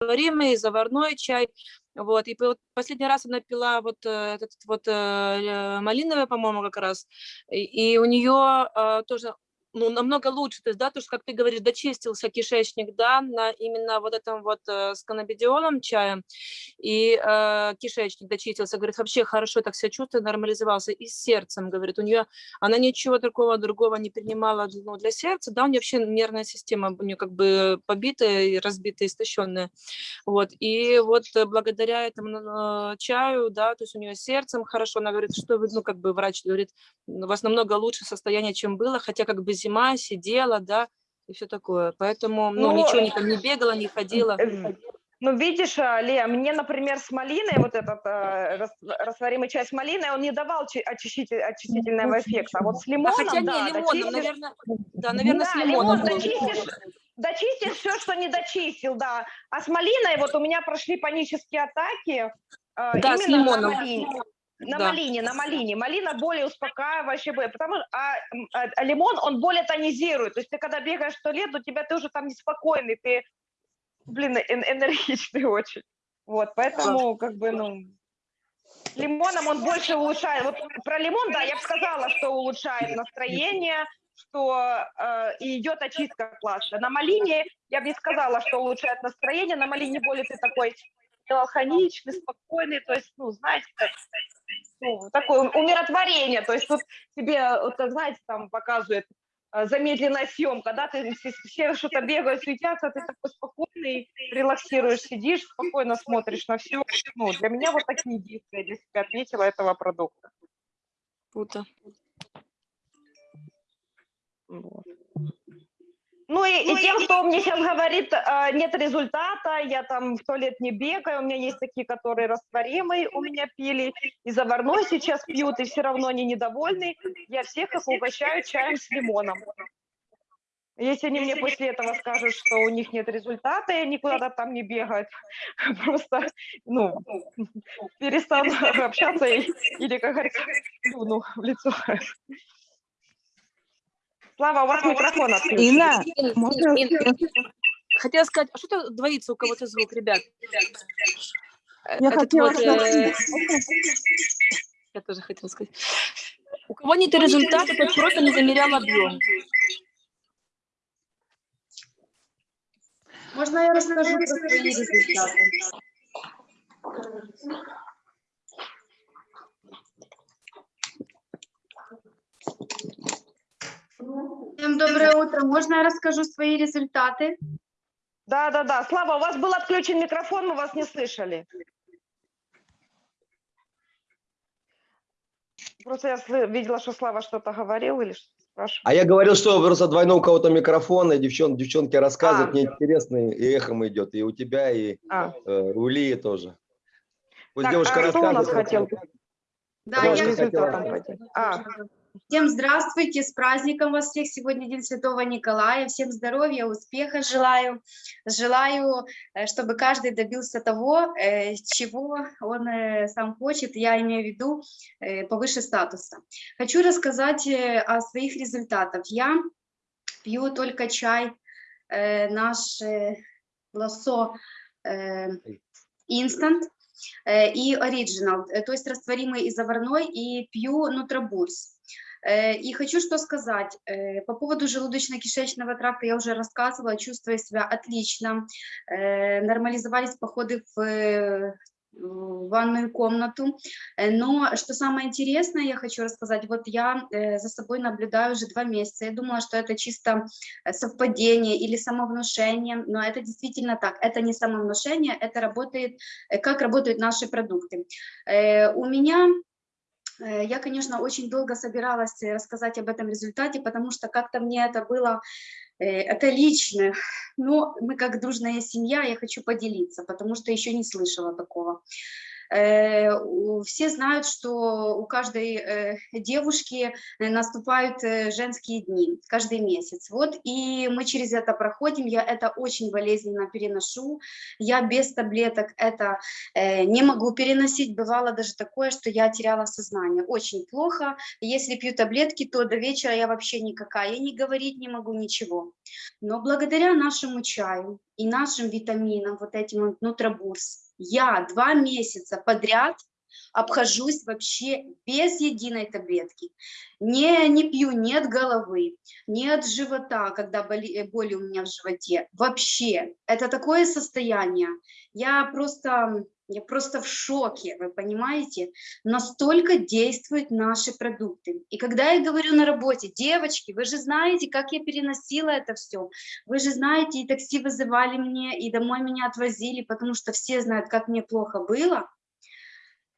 растворимый, и заварной чай. Вот, и последний раз она пила вот этот вот э, малиновый, по-моему, как раз, и, и у нее э, тоже ну, намного лучше, то есть, да, то, что, как ты говоришь, дочистился кишечник, да, на именно вот этом вот э, с каннабидиолом чаем, и э, кишечник дочистился, говорит, вообще хорошо так себя чувствует, нормализовался, и с сердцем, говорит, у нее, она ничего такого другого не принимала ну, для сердца, да, у нее вообще нервная система у нее как бы побитая и разбитая, истощенная, вот, и вот благодаря этому э, чаю, да, то есть у нее сердцем хорошо, она говорит, что ну, как бы врач говорит, у вас намного лучше состояние, чем было, хотя как бы зима, сидела, да, и все такое. Поэтому, ну, ну ничего не, там, не бегала, не ходила. Ну, видишь, а, Лея, мне, например, с малиной, вот этот э, растворимый чай с малиной, он не давал очиститель, очистительного эффекта. А вот с лимоном, а хотя да, не, лимоном, дочистишь... наверное, да, наверное, да, с лимоном. Лимон дочистишь, дочистишь все, что не дочистил, да. А с малиной вот у меня прошли панические атаки. Э, да, с лимоном. На да. малине, на малине. Малина более успокаивающая, потому что а, а, а лимон, он более тонизирует. То есть ты когда бегаешь в туалет, у тебя ты уже там неспокойный, ты, блин, энергичный очень. Вот, поэтому, как бы, ну, лимоном он больше улучшает. Вот про лимон, да, я бы сказала, что улучшает настроение, что э, и идет очистка класса. На малине я бы не сказала, что улучшает настроение. На малине более ты такой меланхоличный, спокойный, то есть, ну, знаете, ну, такое умиротворение, то есть тут тебе, вот, знаете, там показывает э, замедленная съемка, да, ты все что-то бегают, суетятся, ты такой спокойный, релаксируешь, сидишь, спокойно смотришь на все. Ну, для меня вот такие действия для себя отметила этого продукта. Круто. Вот. Ну и, ну, и тем, кто мне сейчас говорит, а, нет результата, я там в туалет не бегаю, у меня есть такие, которые растворимые у меня пили, и заварной сейчас пьют, и все равно они недовольны, я всех их угощаю чаем с лимоном. Если они мне после этого скажут, что у них нет результата, и они куда-то там не бегают, просто, ну, перестану общаться или, как говорится, ну, в лицо. Слава, у вас микрофон открыт. Инна, можно... Хотела сказать, а что-то двоится у кого-то звук, ребят? Я Этот хотела вот, э... Я тоже хотела сказать. У кого нет результата, тот просто не замерял объем. Можно я расскажу про свои результаты? Всем доброе утро. Можно я расскажу свои результаты? Да, да, да. Слава, у вас был отключен микрофон, мы вас не слышали. Просто я видела, что Слава что-то говорил или что спрашивал. А я говорил, что просто двойной у кого-то микрофон, и девчон, девчонки рассказывают, а. мне интересно, и эхом идет, и у тебя, и а. э, у Лии тоже. Пусть так, девушка а. Кто у нас хотел? Да, я результатом А. Всем здравствуйте, с праздником вас всех! Сегодня День Святого Николая. Всем здоровья, успеха желаю. Желаю, э, чтобы каждый добился того, э, чего он э, сам хочет, я имею в виду повыше статуса. Хочу рассказать о своих результатах. Я пью только чай наш лосо инстант и оригинал, то есть растворимый и заварной, и пью нутробурс. Э, и хочу что сказать, э, по поводу желудочно-кишечного тракта я уже рассказывала, чувствую себя отлично, э, нормализовались походы в ванную комнату. Но что самое интересное, я хочу рассказать, вот я за собой наблюдаю уже два месяца. Я думала, что это чисто совпадение или самовнушение, но это действительно так. Это не самовнушение, это работает, как работают наши продукты. У меня я, конечно, очень долго собиралась э, рассказать об этом результате, потому что как-то мне это было, э, это лично, но мы как дружная семья, я хочу поделиться, потому что еще не слышала такого. Э, все знают, что у каждой э, девушки наступают женские дни каждый месяц. Вот и мы через это проходим, я это очень болезненно переношу, я без таблеток это не могу переносить, бывало даже такое, что я теряла сознание, очень плохо, если пью таблетки, то до вечера я вообще никакая, я не говорить не могу ничего. Но благодаря нашему чаю и нашим витаминам, вот этим нутробурс, я два месяца подряд обхожусь вообще без единой таблетки. Не, не пью ни от головы, ни от живота, когда боли, боли у меня в животе. Вообще, это такое состояние. Я просто я просто в шоке, вы понимаете? Настолько действуют наши продукты. И когда я говорю на работе, девочки, вы же знаете, как я переносила это все. Вы же знаете, и такси вызывали мне, и домой меня отвозили, потому что все знают, как мне плохо было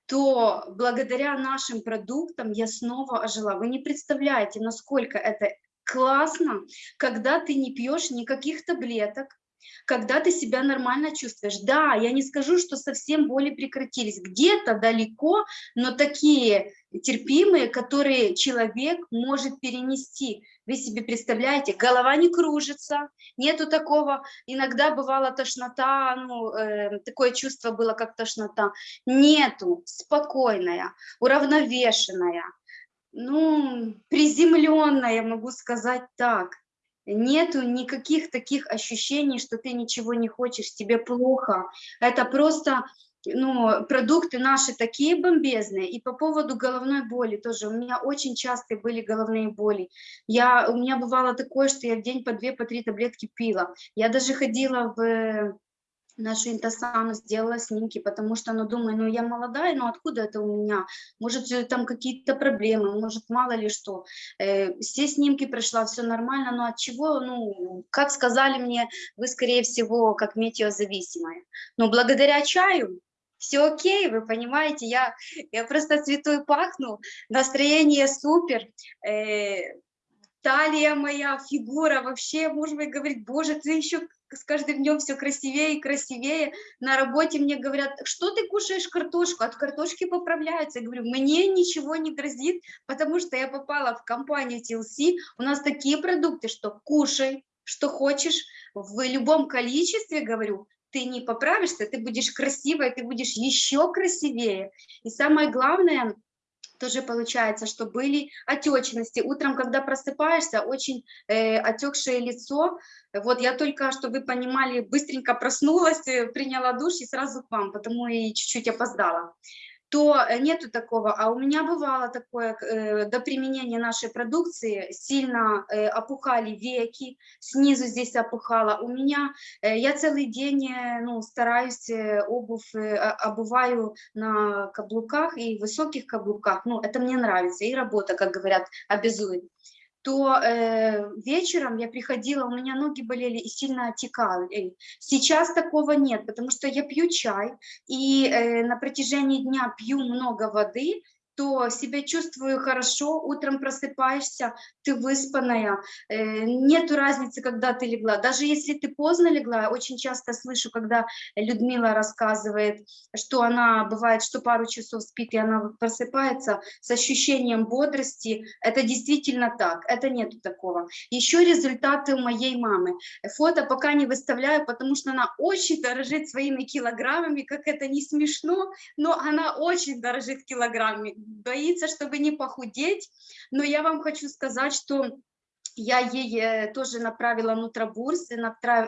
то благодаря нашим продуктам я снова ожила. Вы не представляете, насколько это классно, когда ты не пьешь никаких таблеток, когда ты себя нормально чувствуешь. Да, я не скажу, что совсем боли прекратились, где-то далеко, но такие терпимые, которые человек может перенести. Вы себе представляете, голова не кружится, нету такого, иногда бывала тошнота, ну, э, такое чувство было, как тошнота. Нету, спокойная, уравновешенная, ну, приземленная, могу сказать так нету никаких таких ощущений, что ты ничего не хочешь, тебе плохо. Это просто ну, продукты наши такие бомбезные. И по поводу головной боли тоже. У меня очень часто были головные боли. Я, у меня бывало такое, что я в день по две, по три таблетки пила. Я даже ходила в нашу интосану, сделала снимки, потому что, ну, думаю, ну, я молодая, но откуда это у меня? Может, э, там какие-то проблемы, может, мало ли что. Э, все снимки прошла, все нормально, но от чего, ну, как сказали мне, вы, скорее всего, как метеозависимая. Но благодаря чаю все окей, вы понимаете, я, я просто цвету и пахну, настроение супер, э, талия моя, фигура, вообще, может быть, говорить, боже, ты еще с каждым днем все красивее и красивее. На работе мне говорят, что ты кушаешь картошку? От картошки поправляются. Я говорю, мне ничего не грозит, потому что я попала в компанию TLC. У нас такие продукты, что кушай, что хочешь, в любом количестве, говорю, ты не поправишься, ты будешь красивая, ты будешь еще красивее. И самое главное, тоже получается, что были отечности. Утром, когда просыпаешься, очень э, отекшее лицо. Вот я только, чтобы вы понимали, быстренько проснулась, э, приняла душ и сразу к вам, потому и чуть-чуть опоздала то э, нету такого. А у меня бывало такое, э, до применения нашей продукции сильно э, опухали веки, снизу здесь опухало. У меня, я целый день ну, стараюсь обувь, обуваю на каблуках и высоких каблуках. Ну, это мне нравится, и работа, как говорят, обязует то э, вечером я приходила, у меня ноги болели и сильно отекали. Сейчас такого нет, потому что я пью чай и э, на протяжении дня пью много воды, то себя чувствую хорошо, утром просыпаешься, ты выспанная, э, нету разницы, когда ты легла. Даже если ты поздно легла, очень часто слышу, когда Людмила рассказывает, что она бывает, что пару часов спит, и она просыпается с ощущением бодрости, это действительно так, это нету такого. Еще результаты моей мамы. Фото пока не выставляю, потому что она очень дорожит своими килограммами, как это не смешно, но она очень дорожит килограммами боится, чтобы не похудеть. Но я вам хочу сказать, что я ей э, тоже направила нутробурс,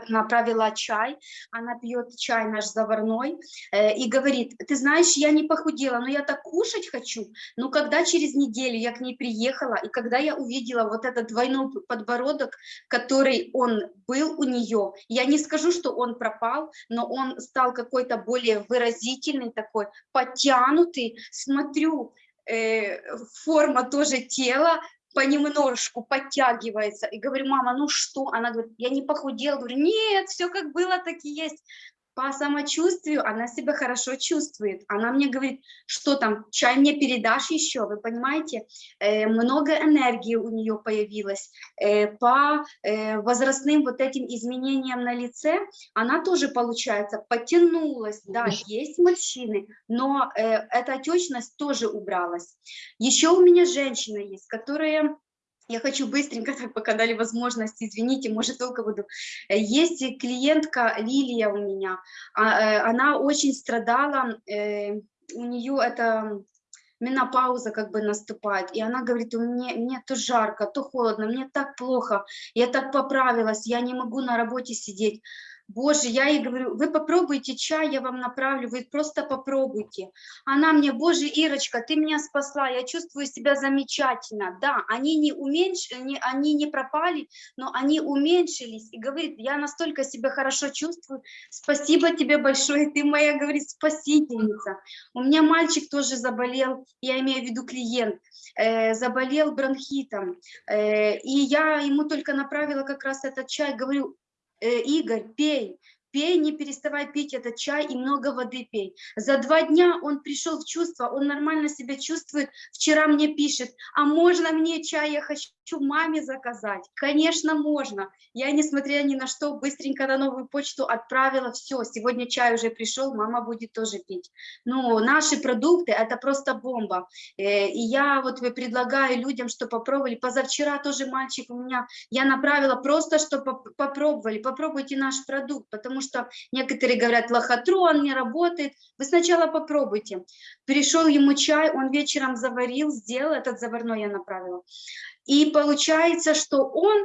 направила чай, она пьет чай наш заварной э, и говорит, ты знаешь, я не похудела, но я так кушать хочу. Но когда через неделю я к ней приехала, и когда я увидела вот этот двойной подбородок, который он был у нее, я не скажу, что он пропал, но он стал какой-то более выразительный такой, подтянутый, смотрю, э, форма тоже тела понемножку подтягивается. И говорю, мама, ну что? Она говорит, я не похудела. Говорю, нет, все как было, так и есть. По самочувствию она себя хорошо чувствует. Она мне говорит, что там, чай мне передашь еще, вы понимаете? Э, много энергии у нее появилось. Э, по э, возрастным вот этим изменениям на лице она тоже, получается, потянулась. Да, есть морщины, но э, эта отечность тоже убралась. Еще у меня женщина есть, которая я хочу быстренько, так пока дали возможность, извините, может, долго буду. Э, есть клиентка Лилия у меня, а, э, она очень страдала, э, у нее это менопауза как бы наступает, и она говорит, меня, мне то жарко, то холодно, мне так плохо, я так поправилась, я не могу на работе сидеть. Боже, я ей говорю, вы попробуйте чай, я вам направлю, вы просто попробуйте. Она мне, боже, Ирочка, ты меня спасла, я чувствую себя замечательно. Да, они не, уменьш... не, они не пропали, но они уменьшились. И говорит, я настолько себя хорошо чувствую, спасибо тебе большое, ты моя, говорит, спасительница. У меня мальчик тоже заболел, я имею в виду клиент, э, заболел бронхитом. Э, и я ему только направила как раз этот чай, говорю, Игорь, пей, пей, не переставай пить этот чай и много воды пей. За два дня он пришел в чувство, он нормально себя чувствует. Вчера мне пишет, а можно мне чай, я хочу маме заказать? Конечно, можно. Я, несмотря ни на что, быстренько на новую почту отправила все. Сегодня чай уже пришел, мама будет тоже пить. Ну, наши продукты – это просто бомба. Э, и я вот предлагаю людям, что попробовали. Позавчера тоже мальчик у меня, я направила просто, что попробовали. Попробуйте наш продукт, потому что некоторые говорят, лохотрон не работает. Вы сначала попробуйте. Пришел ему чай, он вечером заварил, сделал, этот заварной я направила. И получается, что он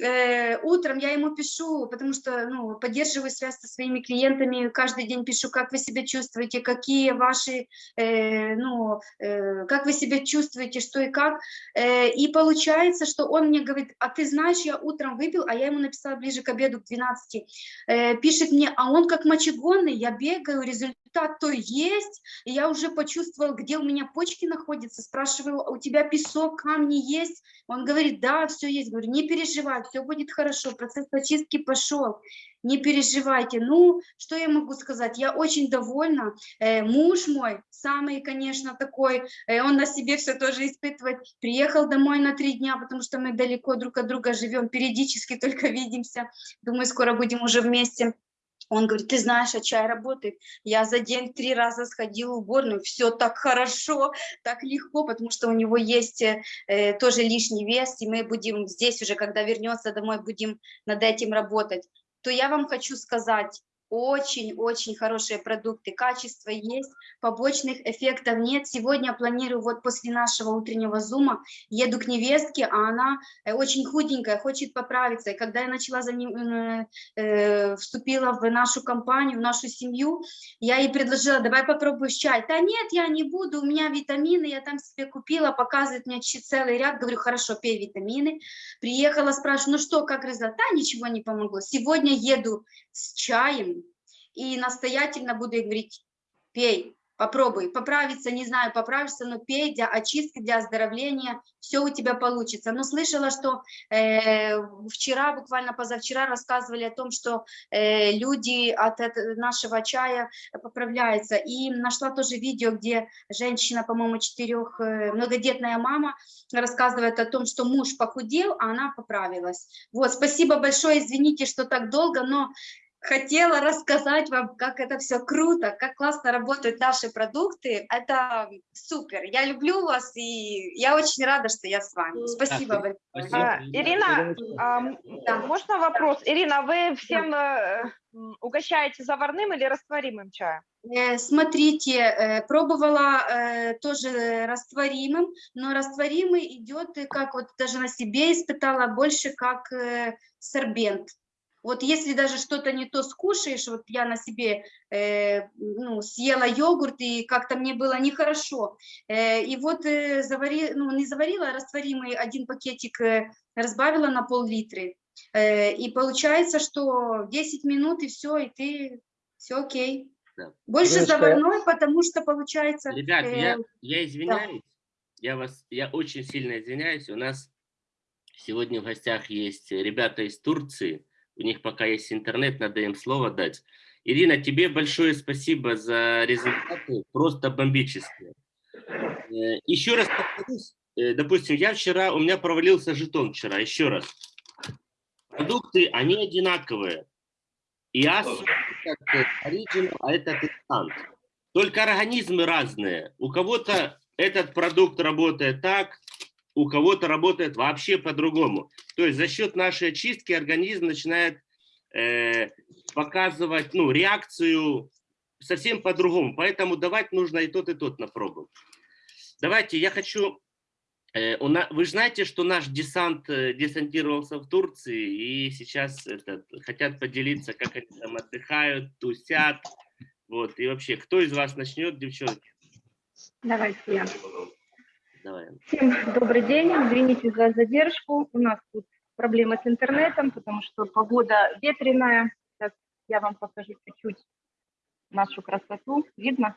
э, утром я ему пишу, потому что ну, поддерживаю связь со своими клиентами, каждый день пишу, как вы себя чувствуете, какие ваши, э, ну, э, как вы себя чувствуете, что и как. Э, и получается, что он мне говорит, а ты знаешь, я утром выпил, а я ему написала ближе к обеду, к 12, э, пишет мне, а он как мочегонный, я бегаю, результат то есть, я уже почувствовал, где у меня почки находятся, спрашиваю, «А у тебя песок, камни есть? Он говорит, да, все есть. Говорю, не переживай, все будет хорошо, процесс очистки пошел, не переживайте. Ну, что я могу сказать, я очень довольна. Э, муж мой, самый, конечно, такой, э, он на себе все тоже испытывает, приехал домой на три дня, потому что мы далеко друг от друга живем, периодически только видимся, думаю, скоро будем уже вместе. Он говорит, ты знаешь, а чай работает. Я за день три раза сходила в уборную, все так хорошо, так легко, потому что у него есть э, тоже лишний вес, и мы будем здесь уже, когда вернется домой, будем над этим работать. То я вам хочу сказать, очень-очень хорошие продукты, качество есть, побочных эффектов нет. Сегодня планирую, вот после нашего утреннего зума, еду к невестке, а она э, очень худенькая, хочет поправиться. И когда я начала за ним, э, вступила в нашу компанию, в нашу семью, я ей предложила, давай попробуешь чай. Да нет, я не буду, у меня витамины, я там себе купила, показывает мне целый ряд, говорю, хорошо, пей витамины. Приехала, спрашиваю, ну что, как результат? Да, ничего не помогло. Сегодня еду с чаем, и настоятельно буду говорить, пей, попробуй, поправиться, не знаю, поправишься, но пей для очистки, для оздоровления, все у тебя получится. Но слышала, что э, вчера, буквально позавчера рассказывали о том, что э, люди от этого, нашего чая поправляются. И нашла тоже видео, где женщина, по-моему, четырех, э, многодетная мама рассказывает о том, что муж похудел, а она поправилась. Вот, спасибо большое, извините, что так долго, но хотела рассказать вам, как это все круто, как классно работают наши продукты. Это супер. Я люблю вас, и я очень рада, что я с вами. Спасибо большое. А, Ирина, а, да. можно вопрос? Ирина, вы всем э, угощаете заварным или растворимым чаем? Э, смотрите, э, пробовала тоже растворимым, но растворимый идет, как вот даже на себе испытала, больше как сорбент. Вот если даже что-то не то скушаешь, вот я на себе э, ну, съела йогурт, и как-то мне было нехорошо. Э, и вот э, завари, ну, не заварила, а растворимый один пакетик э, разбавила на пол-литры. Э, и получается, что 10 минут, и все, и ты, все окей. Да. Больше Девушка, заварной, потому что получается... Ребят, э, я, я извиняюсь, да. я, вас, я очень сильно извиняюсь, у нас сегодня в гостях есть ребята из Турции, у них пока есть интернет, надо им слово дать. Ирина, тебе большое спасибо за результаты, просто бомбические. Э, еще раз повторюсь, э, допустим, я вчера, у меня провалился жетон вчера, еще раз. Продукты, они одинаковые. И это оригинал, а это инстант. Только организмы разные. У кого-то этот продукт работает так, у кого-то работает вообще по-другому. То есть за счет нашей очистки организм начинает э, показывать ну, реакцию совсем по-другому. Поэтому давать нужно и тот, и тот на пробу. Давайте, я хочу... Э, у на, вы знаете, что наш десант э, десантировался в Турции, и сейчас это, хотят поделиться, как они там отдыхают, тусят. Вот, и вообще, кто из вас начнет, девчонки? Давайте я. Давай. Всем добрый день, извините за задержку. У нас тут проблемы с интернетом, потому что погода ветреная. Сейчас я вам покажу чуть-чуть нашу красоту. Видно?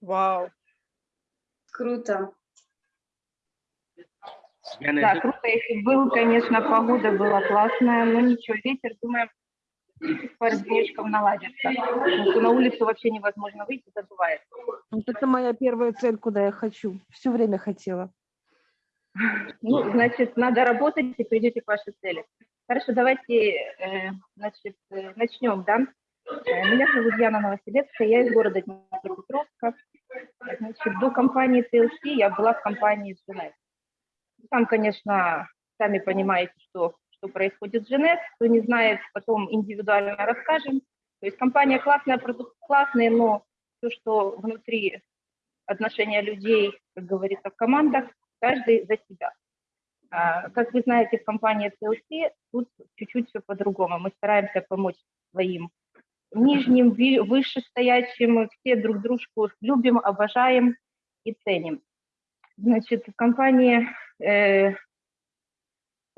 Вау. Круто. Да, круто, если был, конечно, погода была классная, но ничего, ветер, думаем, денечков наладится. Потому что на улицу вообще невозможно выйти, задувает. Вот это моя первая цель, куда я хочу. Все время хотела. Ну, значит, надо работать, и придете к вашей цели. Хорошо, давайте, э, значит, э, начнем, да? Э, Меня зовут Яна Новосибирская, я из города Днепропетровска. Значит, до компании TLC я была в компании Genet. Там, конечно, сами понимаете, что, что происходит с Genet. Кто не знает, потом индивидуально расскажем. То есть компания классная, продукт классный, но все, что внутри отношения людей, как говорится, в командах, каждый за себя. А, Как вы знаете, в компании TLC тут чуть-чуть все по-другому. Мы стараемся помочь своим нижним, вышестоящим, все друг дружку любим, обожаем и ценим. Значит, в компании э,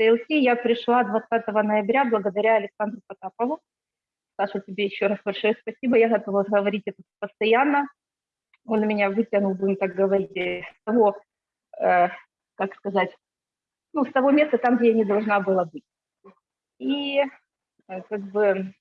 TLC я пришла 20 ноября благодаря Александру Потапову. Саша, тебе еще раз большое спасибо. Я готова говорить это постоянно. Он меня вытянул, будем так говорить, с того, э, как сказать, ну, с того места, там, где я не должна была быть. И э, как бы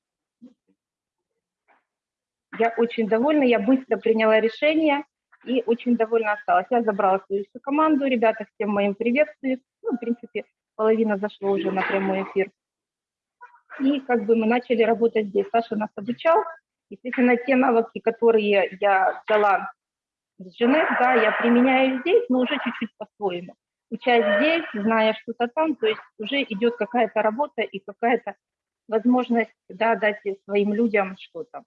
я очень довольна, я быстро приняла решение и очень довольна осталась. Я забрала свою команду, ребята, всем моим приветствую. Ну, в принципе, половина зашло уже на прямой эфир. И как бы мы начали работать здесь. Саша нас обучал. Естественно, те навыки, которые я взяла с Женет, да, я применяю здесь, но уже чуть-чуть по-своему. Учась здесь, зная что-то там, то есть уже идет какая-то работа и какая-то возможность да, дать своим людям что-то.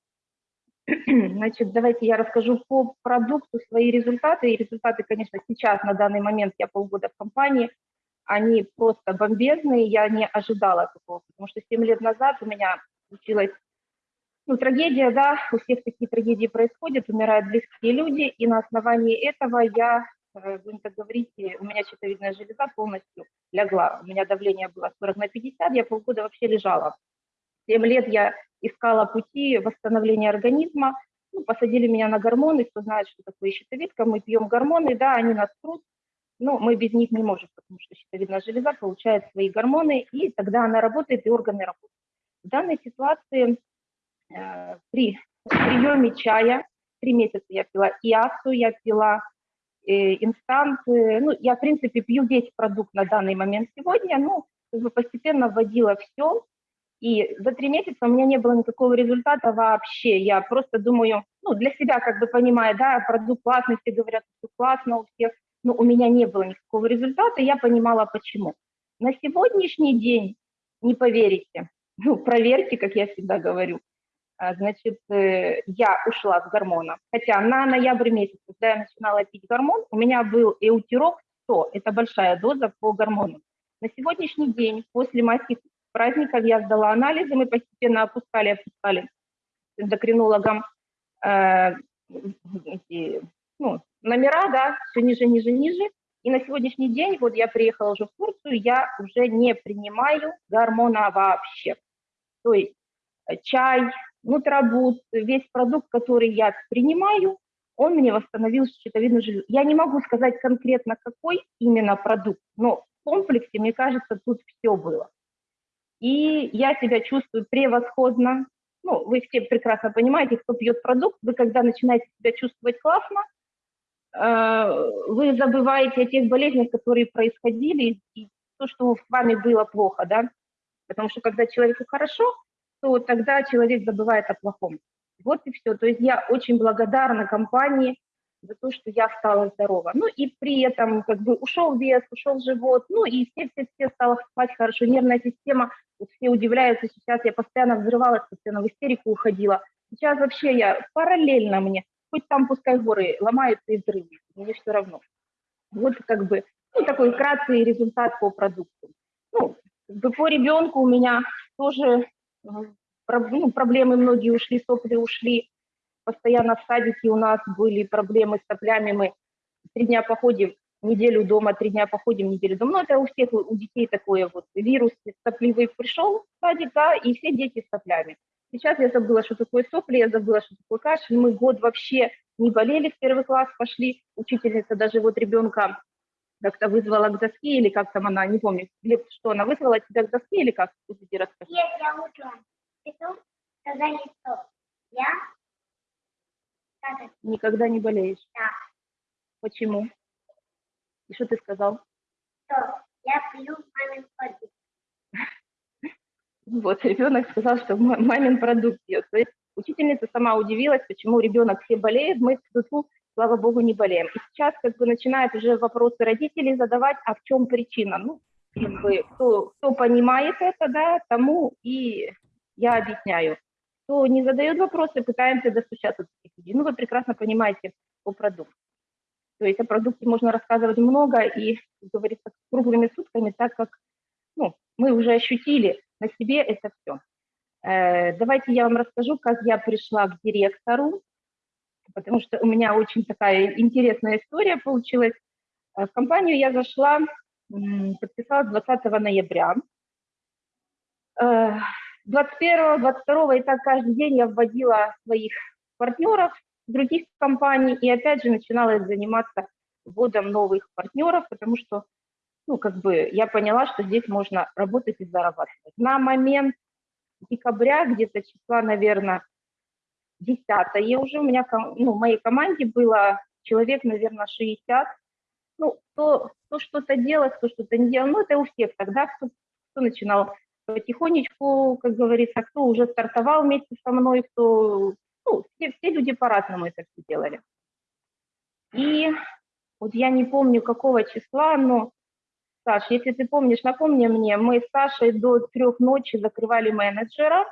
Значит, давайте я расскажу по продукту свои результаты. И результаты, конечно, сейчас, на данный момент, я полгода в компании, они просто бомбезные, я не ожидала такого, потому что 7 лет назад у меня случилась ну, трагедия, да, у всех такие трагедии происходят, умирают близкие люди, и на основании этого я, э, будем так говорить, у меня щитовидная железа полностью легла, у меня давление было 40 на 50, я полгода вообще лежала. 7 лет я искала пути восстановления организма, ну, посадили меня на гормоны, кто знает, что такое щитовидка, мы пьем гормоны, да, они нас трут, но мы без них не можем, потому что щитовидная железа получает свои гормоны, и тогда она работает, и органы работают. В данной ситуации э, при приеме чая, три месяца я пила иасу, я пила э, инстант, ну, я, в принципе, пью весь продукт на данный момент сегодня, ну, постепенно вводила все, и за три месяца у меня не было никакого результата вообще. Я просто думаю, ну, для себя как бы понимаю, да, продукт классный, все говорят, что классно у всех, но у меня не было никакого результата, я понимала, почему. На сегодняшний день, не поверите, ну, проверьте, как я всегда говорю, а, значит, э, я ушла с гормона. Хотя на ноябрь месяц, когда я начинала пить гормон, у меня был эутирок 100, это большая доза по гормону. На сегодняшний день, после майских праздников, я сдала анализы, мы постепенно опускали, опускали с эндокринологом э, ну, номера, да, все ниже, ниже, ниже. И на сегодняшний день, вот я приехала уже в Турцию, я уже не принимаю гормона вообще. То есть э, чай, нутробут, весь продукт, который я принимаю, он мне восстановил щитовидную железу. Я не могу сказать конкретно, какой именно продукт, но в комплексе, мне кажется, тут все было. И я себя чувствую превосходно, ну, вы все прекрасно понимаете, кто пьет продукт, вы когда начинаете себя чувствовать классно, вы забываете о тех болезнях, которые происходили, и то, что с вами было плохо, да, потому что когда человеку хорошо, то тогда человек забывает о плохом. Вот и все. То есть я очень благодарна компании за то, что я стала здорова. Ну и при этом как бы ушел вес, ушел живот, ну и все-все-все стало спать хорошо, нервная система, вот все удивляются, сейчас я постоянно взрывалась, постоянно в истерику уходила. Сейчас вообще я параллельно мне, хоть там пускай горы ломаются и взрывы, мне все равно. Вот как бы, ну такой краткий результат по продукту. Ну, по ребенку у меня тоже ну, проблемы многие ушли, сопли ушли. Постоянно в садике у нас были проблемы с соплями. Мы три дня походим, неделю дома, три дня походим, неделю дома. Ну, это у всех, у детей такое вот. Вирус сопливый пришел в садик, да, и все дети с соплями. Сейчас я забыла, что такое сопли, я забыла, что такое кашель. Мы год вообще не болели, в первый класс пошли. Учительница даже вот ребенка как-то вызвала к доске, или как там она, не помню, что она вызвала тебя к доске, или как? Нет, я утром иду, сказали, что я Никогда не болеешь? Да. Почему? И что ты сказал? Что я пью мамин продукт. Вот, ребенок сказал, что мамин продукт пьет. То есть учительница сама удивилась, почему ребенок все болеет, мы тут, слава богу, не болеем. И сейчас как бы начинают уже вопросы родителей задавать, а в чем причина? Ну, как бы, кто, кто понимает это, да, тому и я объясняю. Кто не задает вопросы, пытаемся достучаться до таких. Ну, вы прекрасно понимаете о продукте. То есть о продукте можно рассказывать много и, как говорится, круглыми сутками, так как ну, мы уже ощутили на себе это все. Э, давайте я вам расскажу, как я пришла к директору, потому что у меня очень такая интересная история получилась. Э, в компанию я зашла, подписалась 20 ноября. Э, 21, 22 и так каждый день я вводила своих партнеров других компаний и опять же начинала заниматься вводом новых партнеров, потому что, ну, как бы я поняла, что здесь можно работать и зарабатывать. На момент декабря, где-то числа, наверное, 10 уже у меня, ну, в моей команде было человек, наверное, 60. Ну, кто, кто что-то делал, кто что-то не делал, ну, это у всех тогда, кто, кто начинал потихонечку, как говорится, кто уже стартовал вместе со мной, кто, ну, все, все люди по-разному это все делали. И вот я не помню, какого числа, но, Саш, если ты помнишь, напомни мне, мы с Сашей до трех ночи закрывали менеджера.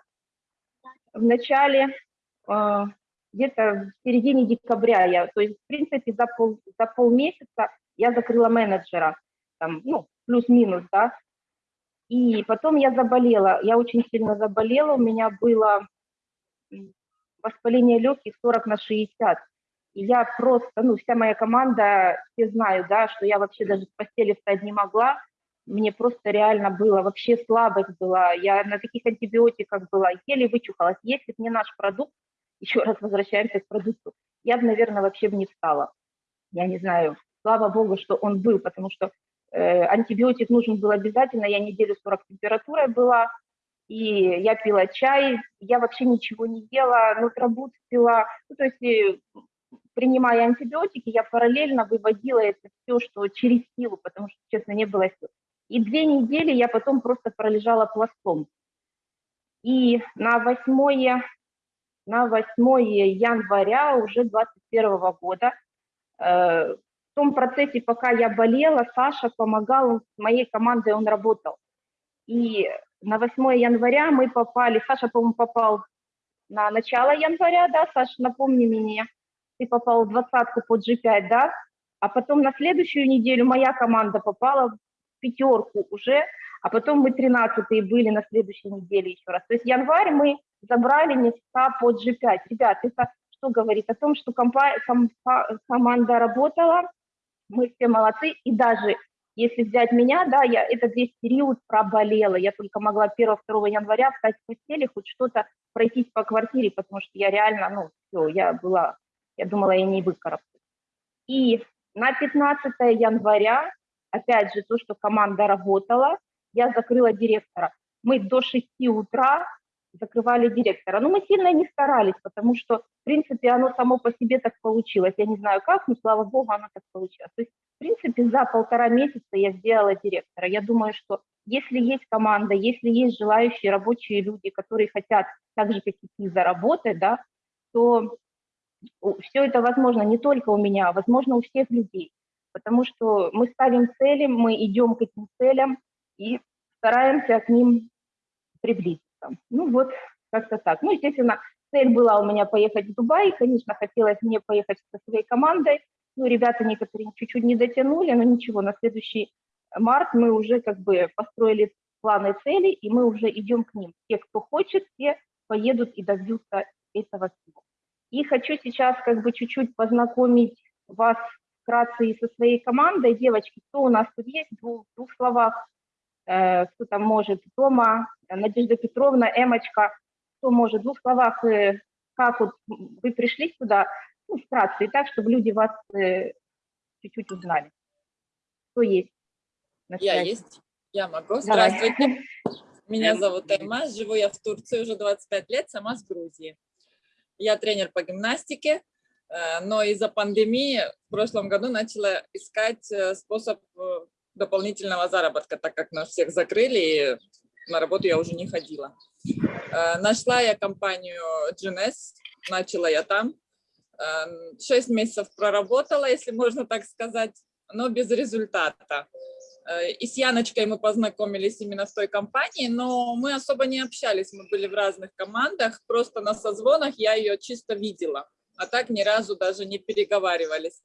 В начале, э, где-то в середине декабря я, то есть, в принципе, за, пол, за полмесяца я закрыла менеджера, там, ну, плюс-минус, да, и потом я заболела, я очень сильно заболела, у меня было воспаление легких 40 на 60. Я просто, ну, вся моя команда, все знают, да, что я вообще даже с постели встать не могла. Мне просто реально было, вообще слабость была. Я на таких антибиотиках была, еле вычухалась. Если бы не наш продукт, еще раз возвращаемся к продукту, я бы, наверное, вообще бы не встала. Я не знаю, слава богу, что он был, потому что Э, антибиотик нужен был обязательно, я неделю 40 температурой была, и я пила чай, я вообще ничего не ела, нутробут пила, ну, то есть э, принимая антибиотики, я параллельно выводила это все, что через силу, потому что, честно, не было сил. И две недели я потом просто пролежала пластом. И на 8, на 8 января уже 21 года э, том процессе, пока я болела, Саша помогал, с моей командой он работал. И на 8 января мы попали, Саша, по-моему, попал на начало января, да, Саша, напомни мне, ты попал в двадцатку под G5, да, а потом на следующую неделю моя команда попала в пятерку уже, а потом мы 13 были на следующей неделе еще раз. То есть январь мы забрали места под G5. Ребят, это что говорит? О том, что компа ком команда работала, мы все молодцы, и даже если взять меня, да, я этот весь период проболела, я только могла 1-2 января встать в постели, хоть что-то пройтись по квартире, потому что я реально, ну, все, я была, я думала, я не выкарабкаюсь. И на 15 января, опять же, то, что команда работала, я закрыла директора. Мы до 6 утра закрывали директора. Но мы сильно не старались, потому что, в принципе, оно само по себе так получилось. Я не знаю как, но, слава богу, оно так получилось. То есть, в принципе, за полтора месяца я сделала директора. Я думаю, что если есть команда, если есть желающие рабочие люди, которые хотят так же, как и ты, заработать, да, то все это возможно не только у меня, а возможно у всех людей. Потому что мы ставим цели, мы идем к этим целям и стараемся к ним приблизиться. Ну вот, как-то так. Ну, естественно, цель была у меня поехать в Дубай, конечно, хотелось мне поехать со своей командой, ну, ребята некоторые чуть-чуть не дотянули, но ничего, на следующий март мы уже как бы построили планы цели, и мы уже идем к ним. Те, кто хочет, те поедут и добьются этого всего. И хочу сейчас как бы чуть-чуть познакомить вас вкратце и со своей командой. Девочки, кто у нас тут есть? В двух, двух словах, э, кто там может? Тома, Надежда Петровна, Эмочка. Кто может? В двух словах, э, как вот вы пришли сюда? Ну, вкратце, и так, чтобы люди вас э, чуть-чуть узнали. Кто есть? Я есть. Я могу. Давай. Здравствуйте. Меня зовут Эмма. Живу я в Турции уже 25 лет, сама с Грузии. Я тренер по гимнастике, э, но из-за пандемии в прошлом году начала искать э, способ э, дополнительного заработка, так как нас всех закрыли, и на работу я уже не ходила. Нашла я компанию GNS, начала я там. Шесть месяцев проработала, если можно так сказать, но без результата. И с Яночкой мы познакомились именно в той компании, но мы особо не общались, мы были в разных командах, просто на созвонах я ее чисто видела, а так ни разу даже не переговаривались.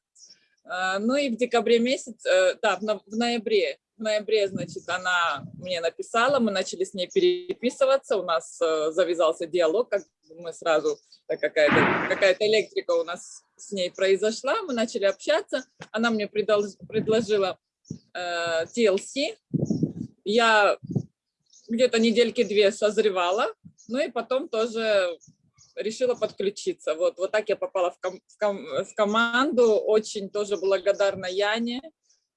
Ну и в декабре месяц, да, в ноябре, в ноябре, значит, она мне написала, мы начали с ней переписываться, у нас завязался диалог, как мы сразу, какая-то какая электрика у нас с ней произошла, мы начали общаться, она мне предложила э, TLC. Я где-то недельки две созревала, ну и потом тоже решила подключиться. Вот, вот так я попала в, ком в, ком в команду. Очень тоже благодарна Яне.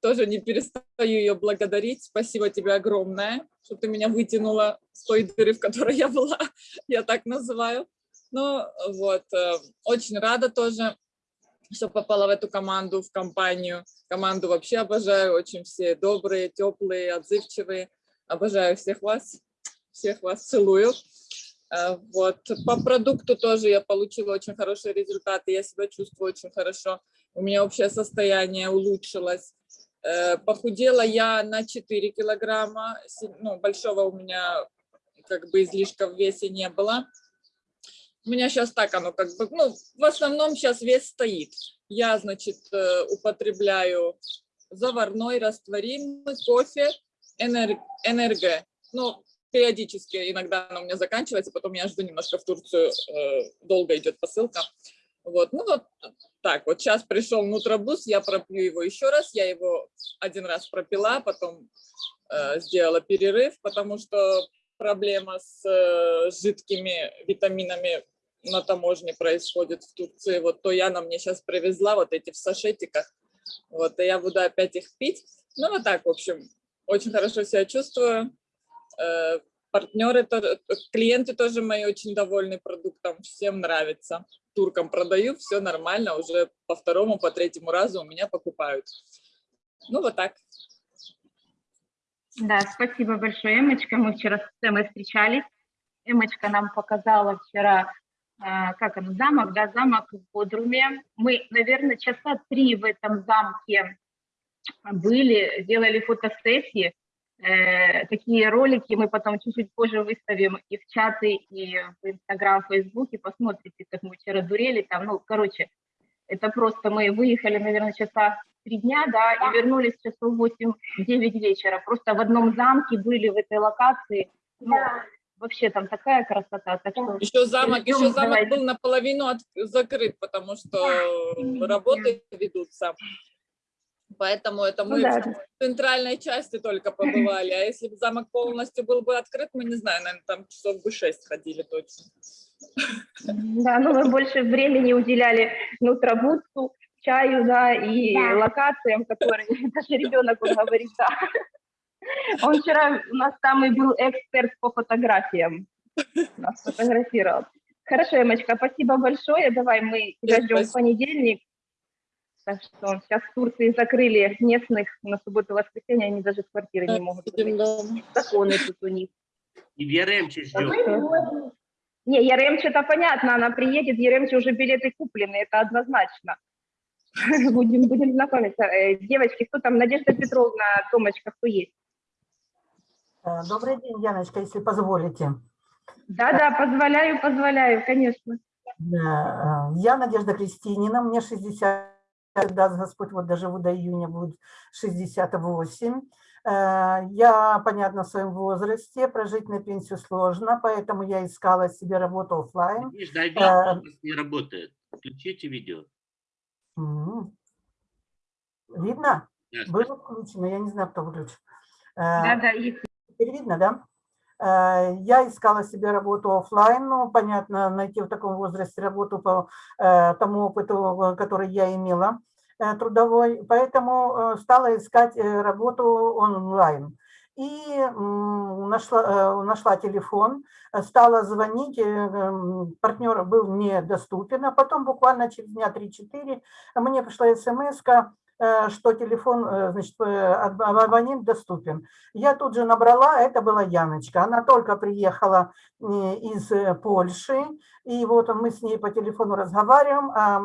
Тоже не перестаю ее благодарить. Спасибо тебе огромное, что ты меня вытянула с той дыры, в которой я была, я так называю. Ну вот, э, очень рада тоже что попала в эту команду, в компанию. Команду вообще обожаю, очень все добрые, теплые, отзывчивые. Обожаю всех вас, всех вас целую. Э, вот. По продукту тоже я получила очень хорошие результаты, я себя чувствую очень хорошо. У меня общее состояние улучшилось. Э, похудела я на 4 килограмма, ну, большого у меня как бы излишка в весе не было. У меня сейчас так оно как бы, ну, в основном сейчас вес стоит. Я, значит, э, употребляю заварной, растворимый кофе, энерг, энерго. Ну, периодически, иногда оно у меня заканчивается, потом я жду немножко в Турцию, э, долго идет посылка. Вот, ну вот так, вот сейчас пришел нутробус, я пропью его еще раз, я его один раз пропила, потом э, сделала перерыв, потому что проблема с э, жидкими витаминами на таможне происходит в Турции. Вот то Яна мне сейчас привезла вот эти в сашетиках. Вот, и я буду опять их пить. Ну, вот так, в общем, очень хорошо себя чувствую. Э, партнеры, клиенты тоже мои очень довольны продуктом, всем нравится. Туркам продаю, все нормально, уже по второму, по третьему разу у меня покупают. Ну, вот так. Да, спасибо большое, Эмочка. Мы вчера с Эмой встречались. Эмочка нам показала вчера как он, замок, да, замок в Бодруме. Мы, наверное, часа три в этом замке были, делали фотосессии. Э, такие ролики мы потом чуть-чуть позже выставим и в чаты, и в Инстаграм, в Фейсбуке. Посмотрите, как мы вчера дурели там. Ну, короче, это просто мы выехали, наверное, часа три дня, да, и вернулись часов 8-9 вечера. Просто в одном замке были в этой локации. Ну, вообще там такая красота. Так что еще замок, еще замок давайте. был наполовину от, закрыт, потому что работы ведутся. Поэтому это мы ну, да. в центральной части только побывали. А если бы замок полностью был бы открыт, мы не знаю, наверное, там часов бы шесть ходили точно. Да, ну мы больше времени уделяли нутробутсу, чаю, да, и да. локациям, которые даже ребенок говорит, да. Он вчера у нас самый был эксперт по фотографиям. нас фотографировал. Хорошо, Эмочка, спасибо большое. Давай мы тебя ждем в понедельник. Так что сейчас в Турции закрыли местных на субботу воскресенье, они даже с квартиры не могут выйти. Законы тут у них. И в Яремче ждем. что- Не, Яремче-то понятно, она приедет, Яремче уже билеты куплены, это однозначно. Будем, будем знакомиться. Э, Девочки, кто там? Надежда Петровна, Томочка, кто есть? Э, Добрый день, Яночка, если позволите. Да-да, позволяю, позволяю, конечно. Да, э, Я Надежда Кристинина, мне 60, даст Господь, вот доживу до июня, будет 68. Э, Я, понятно, в своем возрасте, прожить на пенсию сложно, поэтому я искала себе работу оффлайн. Надежда, а Э, видео не работает. Включите видео. Видно? Да, Было включено, я не знаю, кто выключил. Э, Да-да, и Теперь видно, да? Э, Я искала себе работу оффлайн, ну, понятно, найти в таком возрасте работу по э, тому опыту, э, который я имела трудовой, поэтому стала искать работу онлайн. И нашла, нашла телефон, стала звонить, э, м, партнер был недоступен, а потом буквально через дня 3-4 мне пришла смс что телефон, э, значит, э, аб- абонент доступен. Я тут же набрала, это была Яночка. Она только приехала э, из э, Польши, и вот мы с ней по телефону разговариваем, а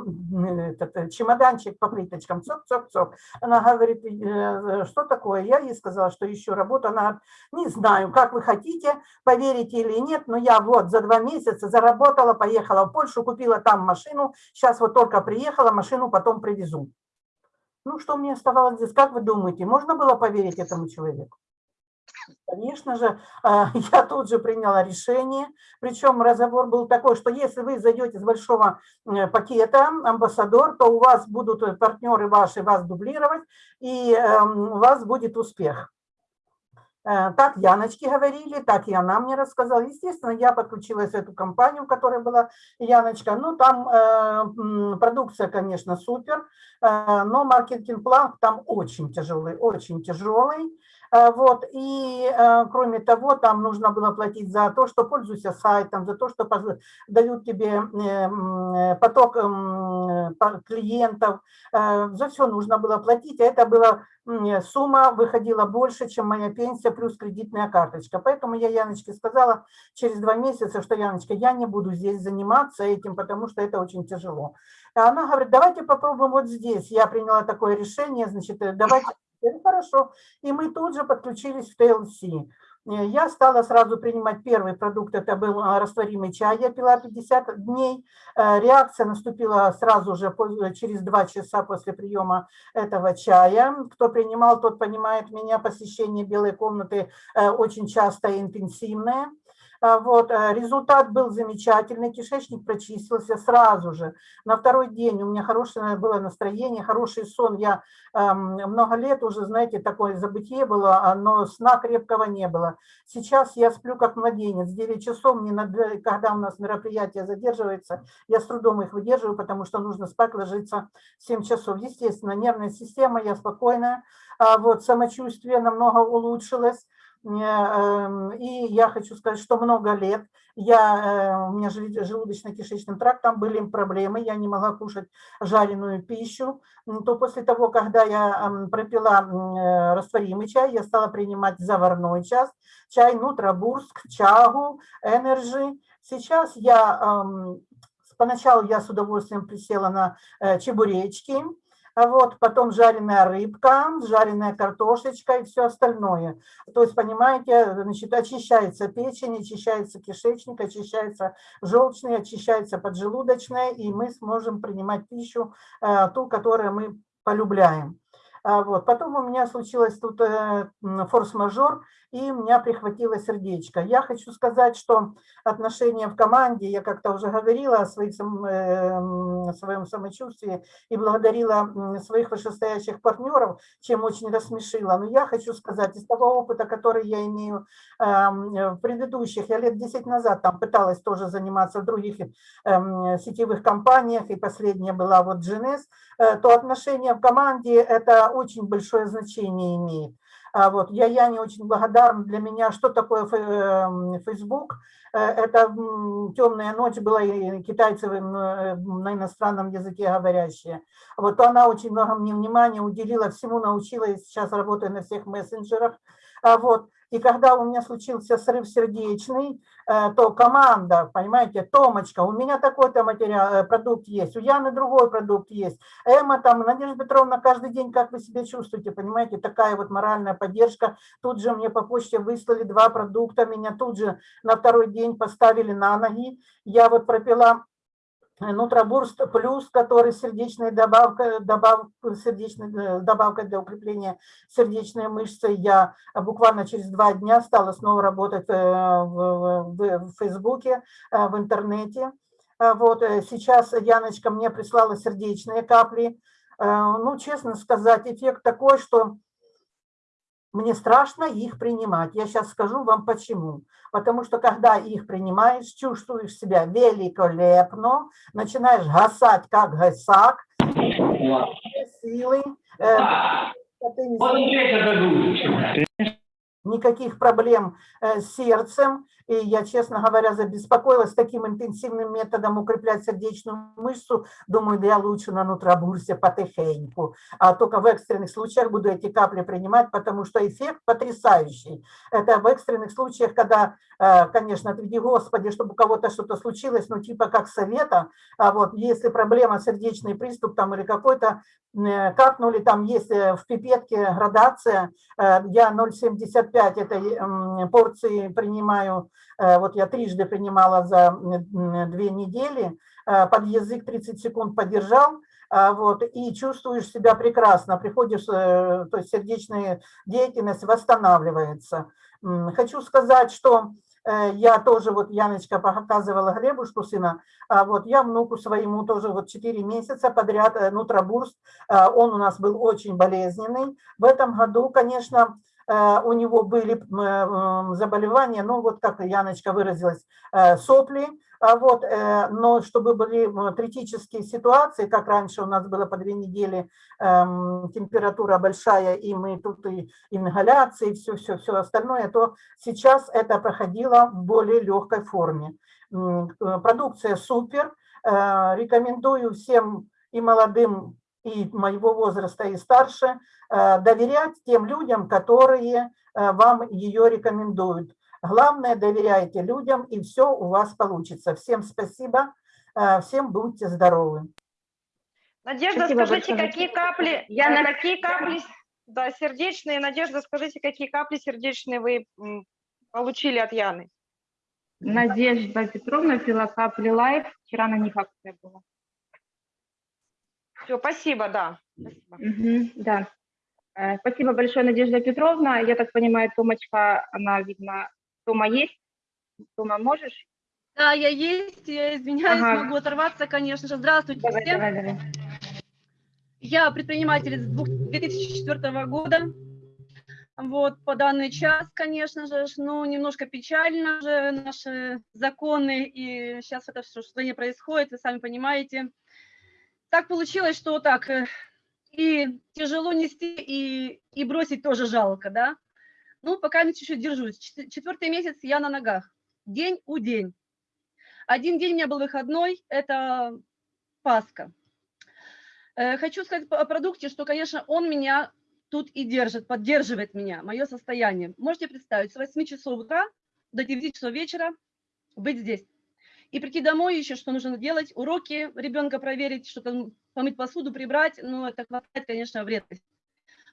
этот э, чемоданчик по плиточкам, цок-цок-цок. Она говорит, «Э, что такое? Я ей сказала, что ищу работу. Она не знаю, как вы хотите, поверите или нет, но я вот за два месяца заработала, поехала в Польшу, купила там машину, сейчас вот только приехала, машину потом привезу. Ну, что мне оставалось здесь? Как вы думаете, можно было поверить этому человеку? Конечно же, а, я тут же приняла решение, причем разговор был такой, что если вы зайдете с большого э, пакета амбассадор, то у вас будут э, партнеры ваши вас дублировать, и эм, у вас будет успех. Э, Так Яночке говорили, так и она мне рассказала. Естественно, я подключилась в эту компанию, в которой была Яночка. Ну, там э, продукция, конечно, супер, э, но маркетинг-план там очень тяжелый, очень тяжелый. Э, Вот, и э, кроме того, там нужно было платить за то, что пользуйся сайтом, за то, что дают тебе э, поток клиентов, Э, за все нужно было платить, а это была сумма выходила больше, чем моя пенсия плюс кредитная карточка. Поэтому я Яночке сказала через два месяца, что Яночка, я не буду здесь заниматься этим, потому что это очень тяжело. А она говорит, давайте попробуем вот здесь. Я приняла такое решение, значит, э, давайте. Говорю, Хорошо. И мы тут же подключились в TLC. Э, Я стала сразу принимать первый продукт, это был а, растворимый чай, я пила 50 дней. Э, Реакция наступила сразу же по- через два часа после приема этого чая. Кто принимал, тот понимает меня, посещение белой комнаты э, очень часто и интенсивное. А, Вот, э, результат был замечательный, кишечник прочистился сразу же. На второй день у меня хорошее было настроение, хороший сон. Я эм, много лет уже, знаете, такое забытие было, но сна крепкого не было. Сейчас я сплю как младенец, 9 часов, мне надо, когда у нас мероприятие задерживается, я с трудом их выдерживаю, потому что нужно спать, ложиться 7 часов. Естественно, нервная система, я спокойная, а вот самочувствие намного улучшилось. Эм, И я хочу сказать, что много лет я, э, у меня желудочно-кишечным трактом были проблемы, я не могла кушать жареную пищу, М, то после того, когда я м, пропила э, растворимый чай, я стала принимать заварной чай, чай NutraBurst, чагу, Energy. Сейчас я, ам, поначалу я с удовольствием присела на э, чебуречки, вот, потом жареная рыбка, жареная картошечка и все остальное. То есть, понимаете, значит, очищается печень, очищается кишечник, очищается желчный, очищается поджелудочная, и мы сможем принимать пищу, э, ту, которую мы полюбляем. А Вот. Потом у меня случилось тут э, форс-мажор, и меня прихватило сердечко. Я хочу сказать, что отношения в команде, я как-то уже говорила о своих, сам- э, м, своем самочувствии и благодарила своих вышестоящих партнеров, чем очень рассмешила. Но я хочу сказать, из того опыта, который я имею эм, в предыдущих, я лет 10 назад там пыталась тоже заниматься в других эм, сетевых компаниях, и последняя была вот GNS, э, то отношения в команде это очень большое значение имеет. А вот, я Яне очень благодарна. Для меня что такое эм, Facebook? Э, это темная ночь была, и китайцы на иностранном языке говорящие. Вот она очень много мне внимания уделила, всему научила, и сейчас работаю на всех мессенджерах. А вот. И когда у меня случился срыв сердечный, э, то команда, понимаете, Томочка, у меня такой-то материал, э, продукт есть, у Яны другой продукт есть, Эмма там, Надежда Петровна, каждый день, как вы себя чувствуете, понимаете, такая вот моральная поддержка. Тут же мне по почте выслали два продукта, меня тут же на второй день поставили на ноги. Я вот пропила Нутробурст плюс, который сердечная добавка, добав, сердечной, э, добавка для укрепления сердечной мышцы. Я буквально через два дня стала снова работать э, в, в, в Фейсбуке, э, в интернете. Вот сейчас Яночка мне прислала сердечные капли. Ну, честно сказать, эффект такой, что мне страшно их принимать. Я сейчас скажу вам почему. Потому что когда их принимаешь, чувствуешь себя великолепно, начинаешь гасать как гасак, силы, э, никаких проблем э, с сердцем, и я, честно говоря, забеспокоилась таким интенсивным методом укреплять сердечную мышцу. Думаю, да я лучше на нутробурсе потихоньку. А только в экстренных случаях буду эти капли принимать, потому что эффект потрясающий. Это в экстренных случаях, когда, э, конечно, отведи Господи, чтобы у кого-то что-то случилось, ну типа как совета. А вот если проблема, сердечный приступ там или какой-то, э, капнули, там есть э, в пипетке градация, я 0,75 этой порции принимаю вот я трижды принимала за две недели, э, под язык 30 секунд подержал, э, вот, и чувствуешь себя прекрасно, приходишь, то есть сердечная деятельность восстанавливается. Хочу сказать, что я тоже, вот Яночка показывала Глебушку сына, а вот я внуку своему тоже вот 4 месяца подряд нутробурст, он у нас был очень болезненный. В этом году, конечно, Э, у него были э, заболевания, ну вот как Яночка выразилась, э, сопли, а вот, но чтобы были критические ситуации, как раньше у нас было по две недели температура большая, и мы тут и ингаляции, все-все-все остальное, то сейчас это проходило в более легкой форме. Продукция супер, рекомендую всем и молодым и моего возраста, и старше, э, доверять тем людям, которые э, вам ее рекомендуют. Главное, доверяйте людям, и все у вас получится. Всем спасибо, э, всем будьте здоровы. Надежда, спасибо скажите, большое. какие капли, Я на... какие капли, да, сердечные, Надежда, скажите, какие капли сердечные вы получили от Яны? Надежда Петровна пила капли лайф, вчера на них акция была. Все, спасибо, да. Спасибо. Угу, да. Э, спасибо большое, Надежда Петровна. Я так понимаю, Томочка, она, видно, Тома есть? Тома, можешь? Да, я есть, я извиняюсь, ага. могу оторваться, конечно же. Здравствуйте давай, всем. Давай, давай. Я предприниматель с 2004 года. Вот, по данный час, конечно же, ну, немножко печально же наши законы, и сейчас это все, что не происходит, вы сами понимаете так получилось, что так э, и тяжело нести, и, и бросить тоже жалко, да. Ну, пока я чуть-чуть держусь. Четвертый месяц я на ногах, день у день. Один день у меня был выходной, это Пасха. Э, хочу сказать о продукте, что, конечно, он меня тут и держит, поддерживает меня, мое состояние. Можете представить, с 8 часов утра до 9 часов вечера быть здесь и прийти домой еще, что нужно делать, уроки ребенка проверить, что-то помыть посуду, прибрать, ну, это хватает, конечно, в.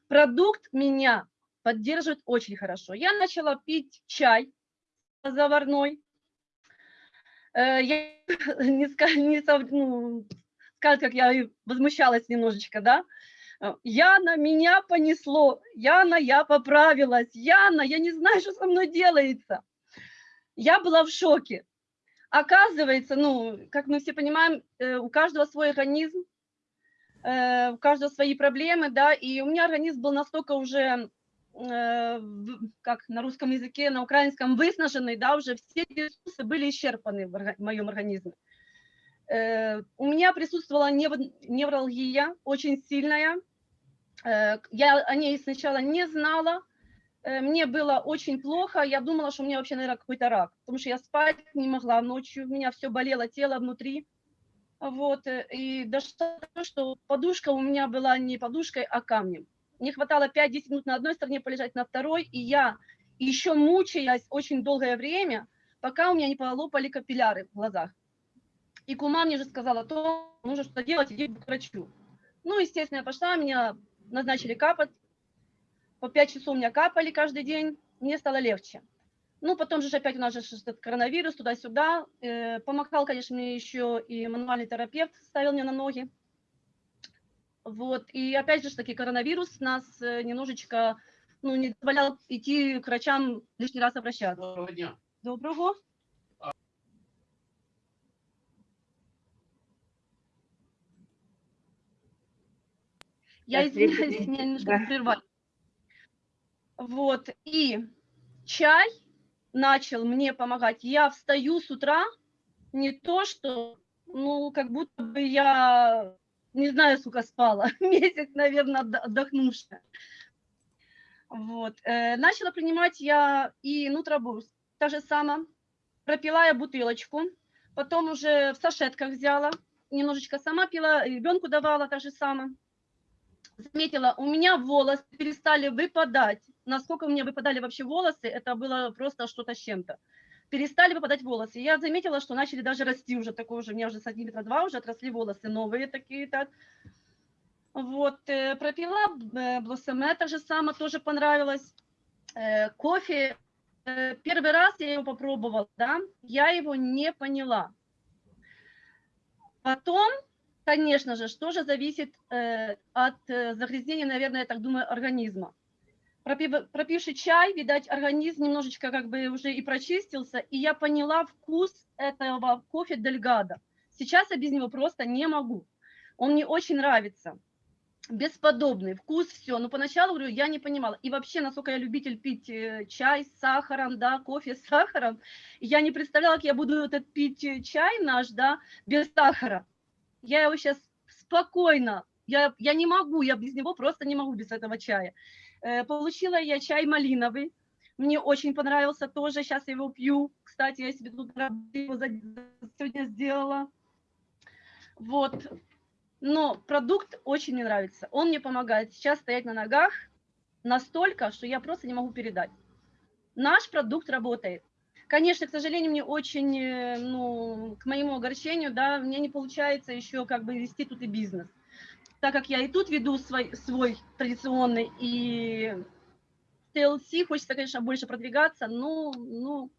Продукт меня поддерживает очень хорошо. Я начала пить чай заварной. Э, я не, не ну, сказать, как я возмущалась немножечко, да, Яна, меня понесло. Яна, я поправилась. Яна, я не знаю, что со мной делается. Я была в шоке. Оказывается, ну, как мы все понимаем, э, у каждого свой организм, э, у каждого свои проблемы, да, и у меня организм был настолько уже, э, как на русском языке, на украинском, выснаженный, да, уже все ресурсы были исчерпаны в моем организме. У меня присутствовала невралгия очень сильная, я о ней сначала не знала, мне было очень плохо, я думала, что у меня вообще, наверное, какой-то рак, потому что я спать не могла ночью, у меня все болело, тело внутри. Вот, э, и дошло до того, что подушка у меня была не подушкой, а камнем. Мне хватало 5-10 минут на одной стороне полежать, на второй, и я еще мучаясь очень долгое время, пока у меня не полопали капилляры в глазах. И кума мне же сказала, то нужно что делать, иди к врачу. Ну, естественно, я пошла, меня назначили капать. По 5 часов у меня капали каждый день, мне стало легче. Ну, потом же опять у нас же этот коронавирус, туда-сюда. Э, помогал, конечно, мне еще и мануальный терапевт, ставил меня на ноги. Вот, и опять же таки коронавирус нас э, немножечко, ну, не позволял идти к врачам лишний раз обращаться. Доброго дня. Доброго. Я извиняюсь, меня немножко Да. прервали. Вот, и чай начал мне помогать. Я встаю с утра, не то что, ну, как будто бы я, не знаю, сколько спала, месяц, наверное, отд- отдохнувшая. Вот, э, начала принимать я и нутробурс, та же самое. Пропила я бутылочку, потом уже в сашетках взяла, немножечко сама пила, ребенку давала так же самое заметила, у меня волосы перестали выпадать. Насколько у меня выпадали вообще волосы, это было просто что-то с чем-то. Перестали выпадать волосы. Я заметила, что начали даже расти уже такое уже, у меня уже сантиметра два уже отросли волосы, новые такие так. Вот, э, пропила э, блоссоме, так же самое, тоже понравилось. Э, кофе, э, первый раз я его попробовала, да, я его не поняла. Потом Конечно же, что же зависит э, от э, загрязнения, наверное, я так думаю, организма. Пропив, пропивший чай, видать, организм немножечко как бы уже и прочистился, и я поняла вкус этого кофе Дельгада. Сейчас я без него просто не могу. Он мне очень нравится. Бесподобный вкус, все. Но поначалу, говорю, я не понимала. И вообще, насколько я любитель пить э, чай с сахаром, да, кофе с сахаром, я не представляла, как я буду этот пить э, чай наш, да, без сахара я его сейчас спокойно, я, я не могу, я без него просто не могу без этого чая. Э, получила я чай малиновый, мне очень понравился тоже, сейчас я его пью, кстати, я себе тут его сегодня сделала. Вот, но продукт очень мне нравится, он мне помогает сейчас стоять на ногах настолько, что я просто не могу передать. Наш продукт работает. Конечно, к сожалению, мне очень, э, ну, к моему огорчению, да, мне не получается еще как бы вести тут и бизнес. Так как я и тут веду свой, свой традиционный, и TLC хочется, конечно, больше продвигаться, но, ну,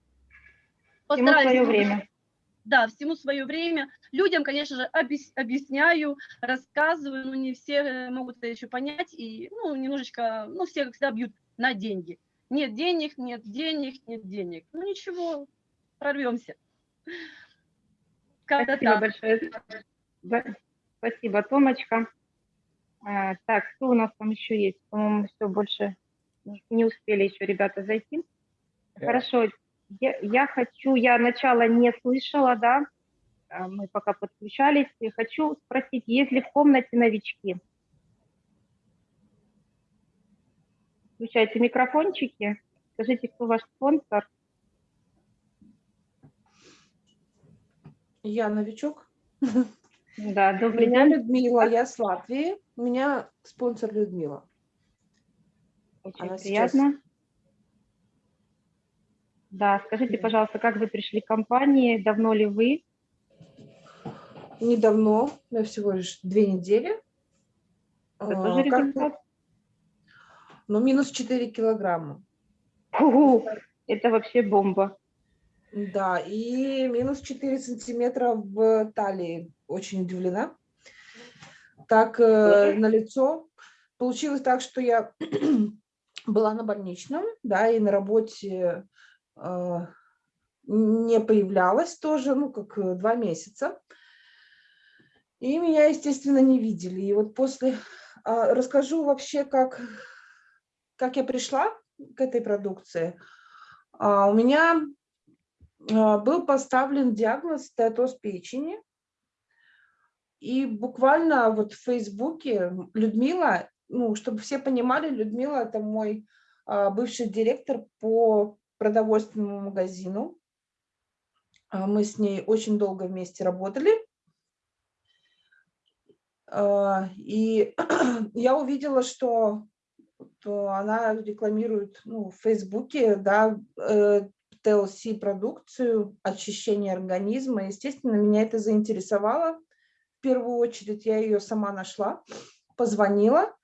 Всему свое время. Да, всему свое время. Людям, конечно же, объясняю, рассказываю, но не все могут это еще понять, и, ну, немножечко, ну, все, как всегда, бьют на деньги. Нет денег, нет денег, нет денег. Ну ничего, прорвемся. Спасибо так. большое. Спасибо, Томочка. А, так, что у нас там еще есть? По-моему, все больше не успели еще ребята зайти. Yeah. Хорошо, я, я хочу, я начало не слышала, да, а, мы пока подключались. Я хочу спросить, есть ли в комнате новички? Включайте микрофончики. Скажите, кто ваш спонсор? Я новичок. Да, добрый Меня день. Людмила, я с Латвии. У меня спонсор Людмила. Очень Она приятно. Сейчас... Да, скажите, пожалуйста, как вы пришли к компании? Давно ли вы? Недавно, я всего лишь две недели. Это тоже результат? Как но минус 4 килограмма. Фу, это вообще бомба. Да, и минус 4 сантиметра в талии. Очень удивлена. Так, э, на лицо. Получилось так, что я была на больничном, да, и на работе э, не появлялась тоже, ну, как два месяца. И меня, естественно, не видели. И вот после... Э, расскажу вообще, как как я пришла к этой продукции, у меня был поставлен диагноз стеатоз печени. И буквально вот в Фейсбуке Людмила, ну, чтобы все понимали, Людмила – это мой а, бывший директор по продовольственному магазину. А, мы с ней очень долго вместе работали. А, и я увидела, что она рекламирует ну, в Фейсбуке да, TLC-продукцию, э, очищение организма. Естественно, меня это заинтересовало. В первую очередь я ее сама нашла, позвонила,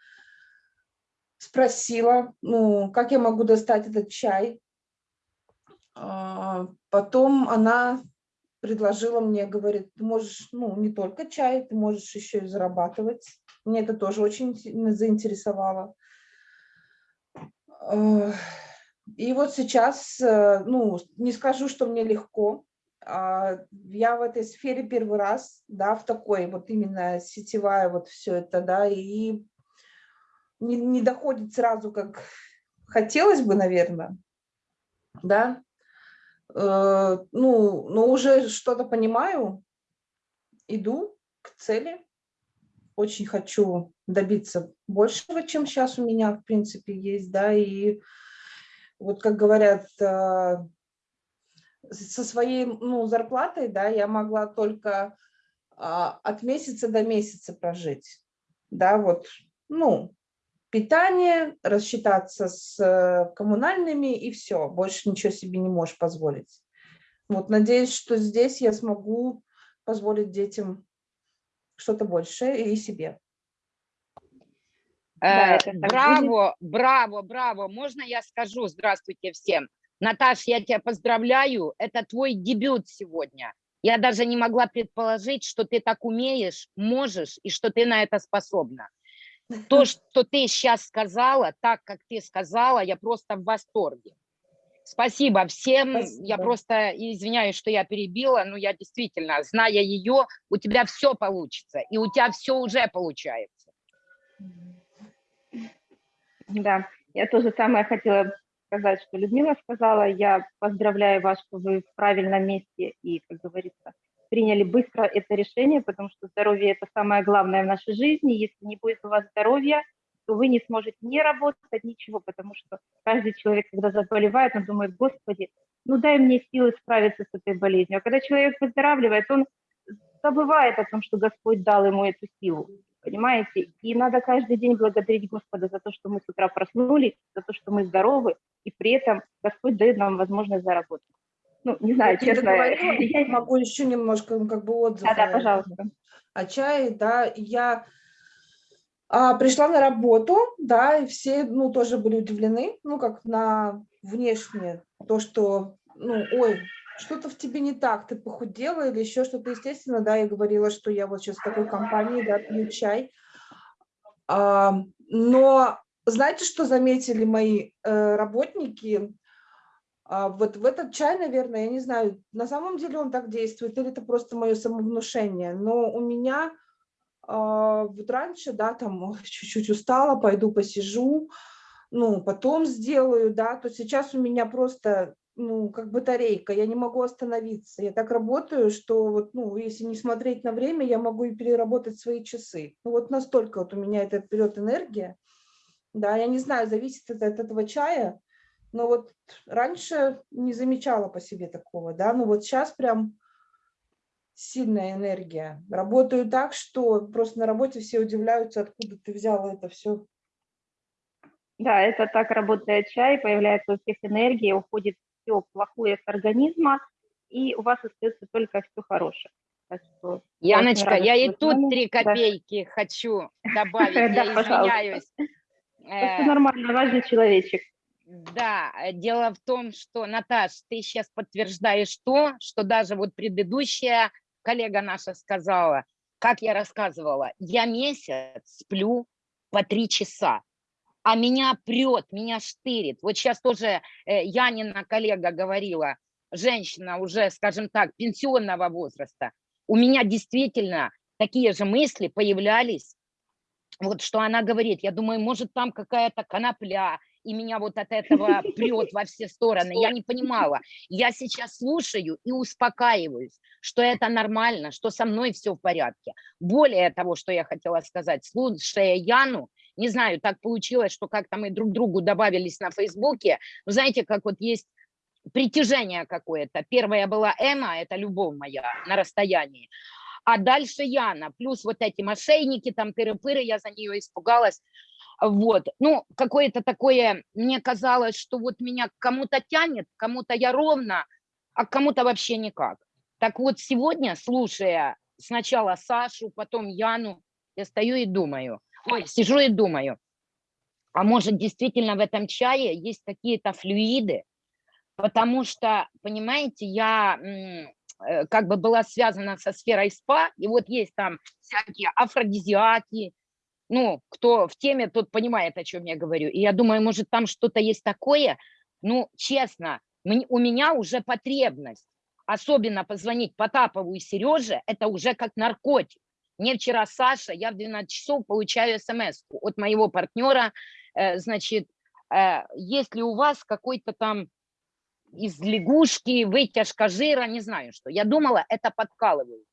спросила, ну, как я могу достать этот чай. А, потом она предложила мне, говорит, ты можешь, ну, не только чай, ты можешь еще и зарабатывать. Мне это тоже очень заинтересовало. И вот сейчас, э, ну, не скажу, что мне легко, я в этой сфере первый раз, да, в такой вот именно сетевая вот все это, да, и не, не доходит сразу, как хотелось бы, наверное, да, э, ну, но уже что-то понимаю, иду к цели, очень хочу добиться большего, чем сейчас у меня, в принципе, есть, да, и вот как говорят, э, со своей ну, зарплатой, да, я могла только а, от месяца до месяца прожить, да, вот, ну, питание, рассчитаться с э, коммунальными и все, больше ничего себе не можешь позволить. Вот, надеюсь, что здесь я смогу позволить детям что-то большее и себе. Да, э, браво, браво, браво. Можно я скажу здравствуйте всем? Наташ, я тебя поздравляю, это твой дебют сегодня. Я даже не могла предположить, что ты так умеешь, можешь и что ты на это способна. То, что ты сейчас сказала, так, как ты сказала, я просто в восторге. Спасибо всем. Спасибо. Я просто извиняюсь, что я перебила, но я действительно, зная ее, у тебя все получится, и у тебя все уже получается. Да, я тоже самое хотела сказать, что Людмила сказала. Я поздравляю вас, что вы в правильном месте и, как говорится, приняли быстро это решение, потому что здоровье – это самое главное в нашей жизни. Если не будет у вас здоровья, то вы не сможете ни работать, ничего, потому что каждый человек, когда заболевает, он думает, Господи, ну дай мне силы справиться с этой болезнью. А когда человек выздоравливает, он забывает о том, что Господь дал ему эту силу, понимаете? И надо каждый день благодарить Господа за то, что мы с утра проснулись, за то, что мы здоровы, и при этом Господь дает нам возможность заработать ну, не знаю, я честно. Я могу еще немножко, ну, как бы, отзыв. Да, да, пожалуйста. О чае, да, я а, пришла на работу, да, и все, ну, тоже были удивлены, ну, как на внешнее, то, что, ну, ой, что-то в тебе не так, ты похудела или еще что-то, естественно, да, я говорила, что я вот сейчас в такой компании, да, пью чай, а, но знаете, что заметили мои э, работники? А вот в этот чай, наверное, я не знаю, на самом деле он так действует, или это просто мое самовнушение, но у меня а, вот раньше, да, там чуть-чуть устала, пойду посижу, ну, потом сделаю, да, то сейчас у меня просто, ну, как батарейка, я не могу остановиться, я так работаю, что вот, ну, если не смотреть на время, я могу и переработать свои часы, ну, вот настолько вот у меня это берет энергия, да, я не знаю, зависит это от этого чая, но вот раньше не замечала по себе такого, да, но вот сейчас прям сильная энергия. Работаю так, что просто на работе все удивляются, откуда ты взяла это все. Да, это так работает чай, появляется у всех энергия, уходит все плохое с организма, и у вас остается только все хорошее. Что, Яночка, я и тут три копейки да. хочу добавить, я извиняюсь. Это нормально, важный человечек. Да, э, дело в том, что, Наташ, ты сейчас подтверждаешь то, что даже вот предыдущая коллега наша сказала, как я рассказывала, я месяц сплю по три часа, а меня прет, меня штырит. Вот сейчас тоже э, Янина коллега говорила, женщина уже, скажем так, пенсионного возраста, у меня действительно такие же мысли появлялись, вот что она говорит, я думаю, может там какая-то конопля, и меня вот от этого прет во все стороны. Я не понимала. Я сейчас слушаю и успокаиваюсь, что это нормально, что со мной все в порядке. Более того, что я хотела сказать, слушая Яну, Не знаю, так получилось, что как-то мы друг другу добавились на Фейсбуке. Вы знаете, как вот есть притяжение какое-то. Первая была Эма, это любовь моя на расстоянии. А дальше Яна, плюс вот эти мошенники, там тыры-пыры, я за нее испугалась. Вот, ну, какое-то такое, мне казалось, что вот меня кому-то тянет, кому-то я ровно, а кому-то вообще никак. Так вот, сегодня, слушая сначала Сашу, потом Яну, я стою и думаю, ой, сижу и думаю, а может действительно в этом чае есть какие-то флюиды, потому что, понимаете, я как бы была связана со сферой спа, и вот есть там всякие афродизиаки, ну, кто в теме, тот понимает, о чем я говорю. И я думаю, может, там что-то есть такое, ну, честно, у меня уже потребность, особенно позвонить Потапову и Сереже, это уже как наркотик. Мне вчера Саша, я в 12 часов получаю смс от моего партнера, э, значит, э, есть ли у вас какой-то там из лягушки, вытяжка жира, не знаю что. Я думала, это подкалывают.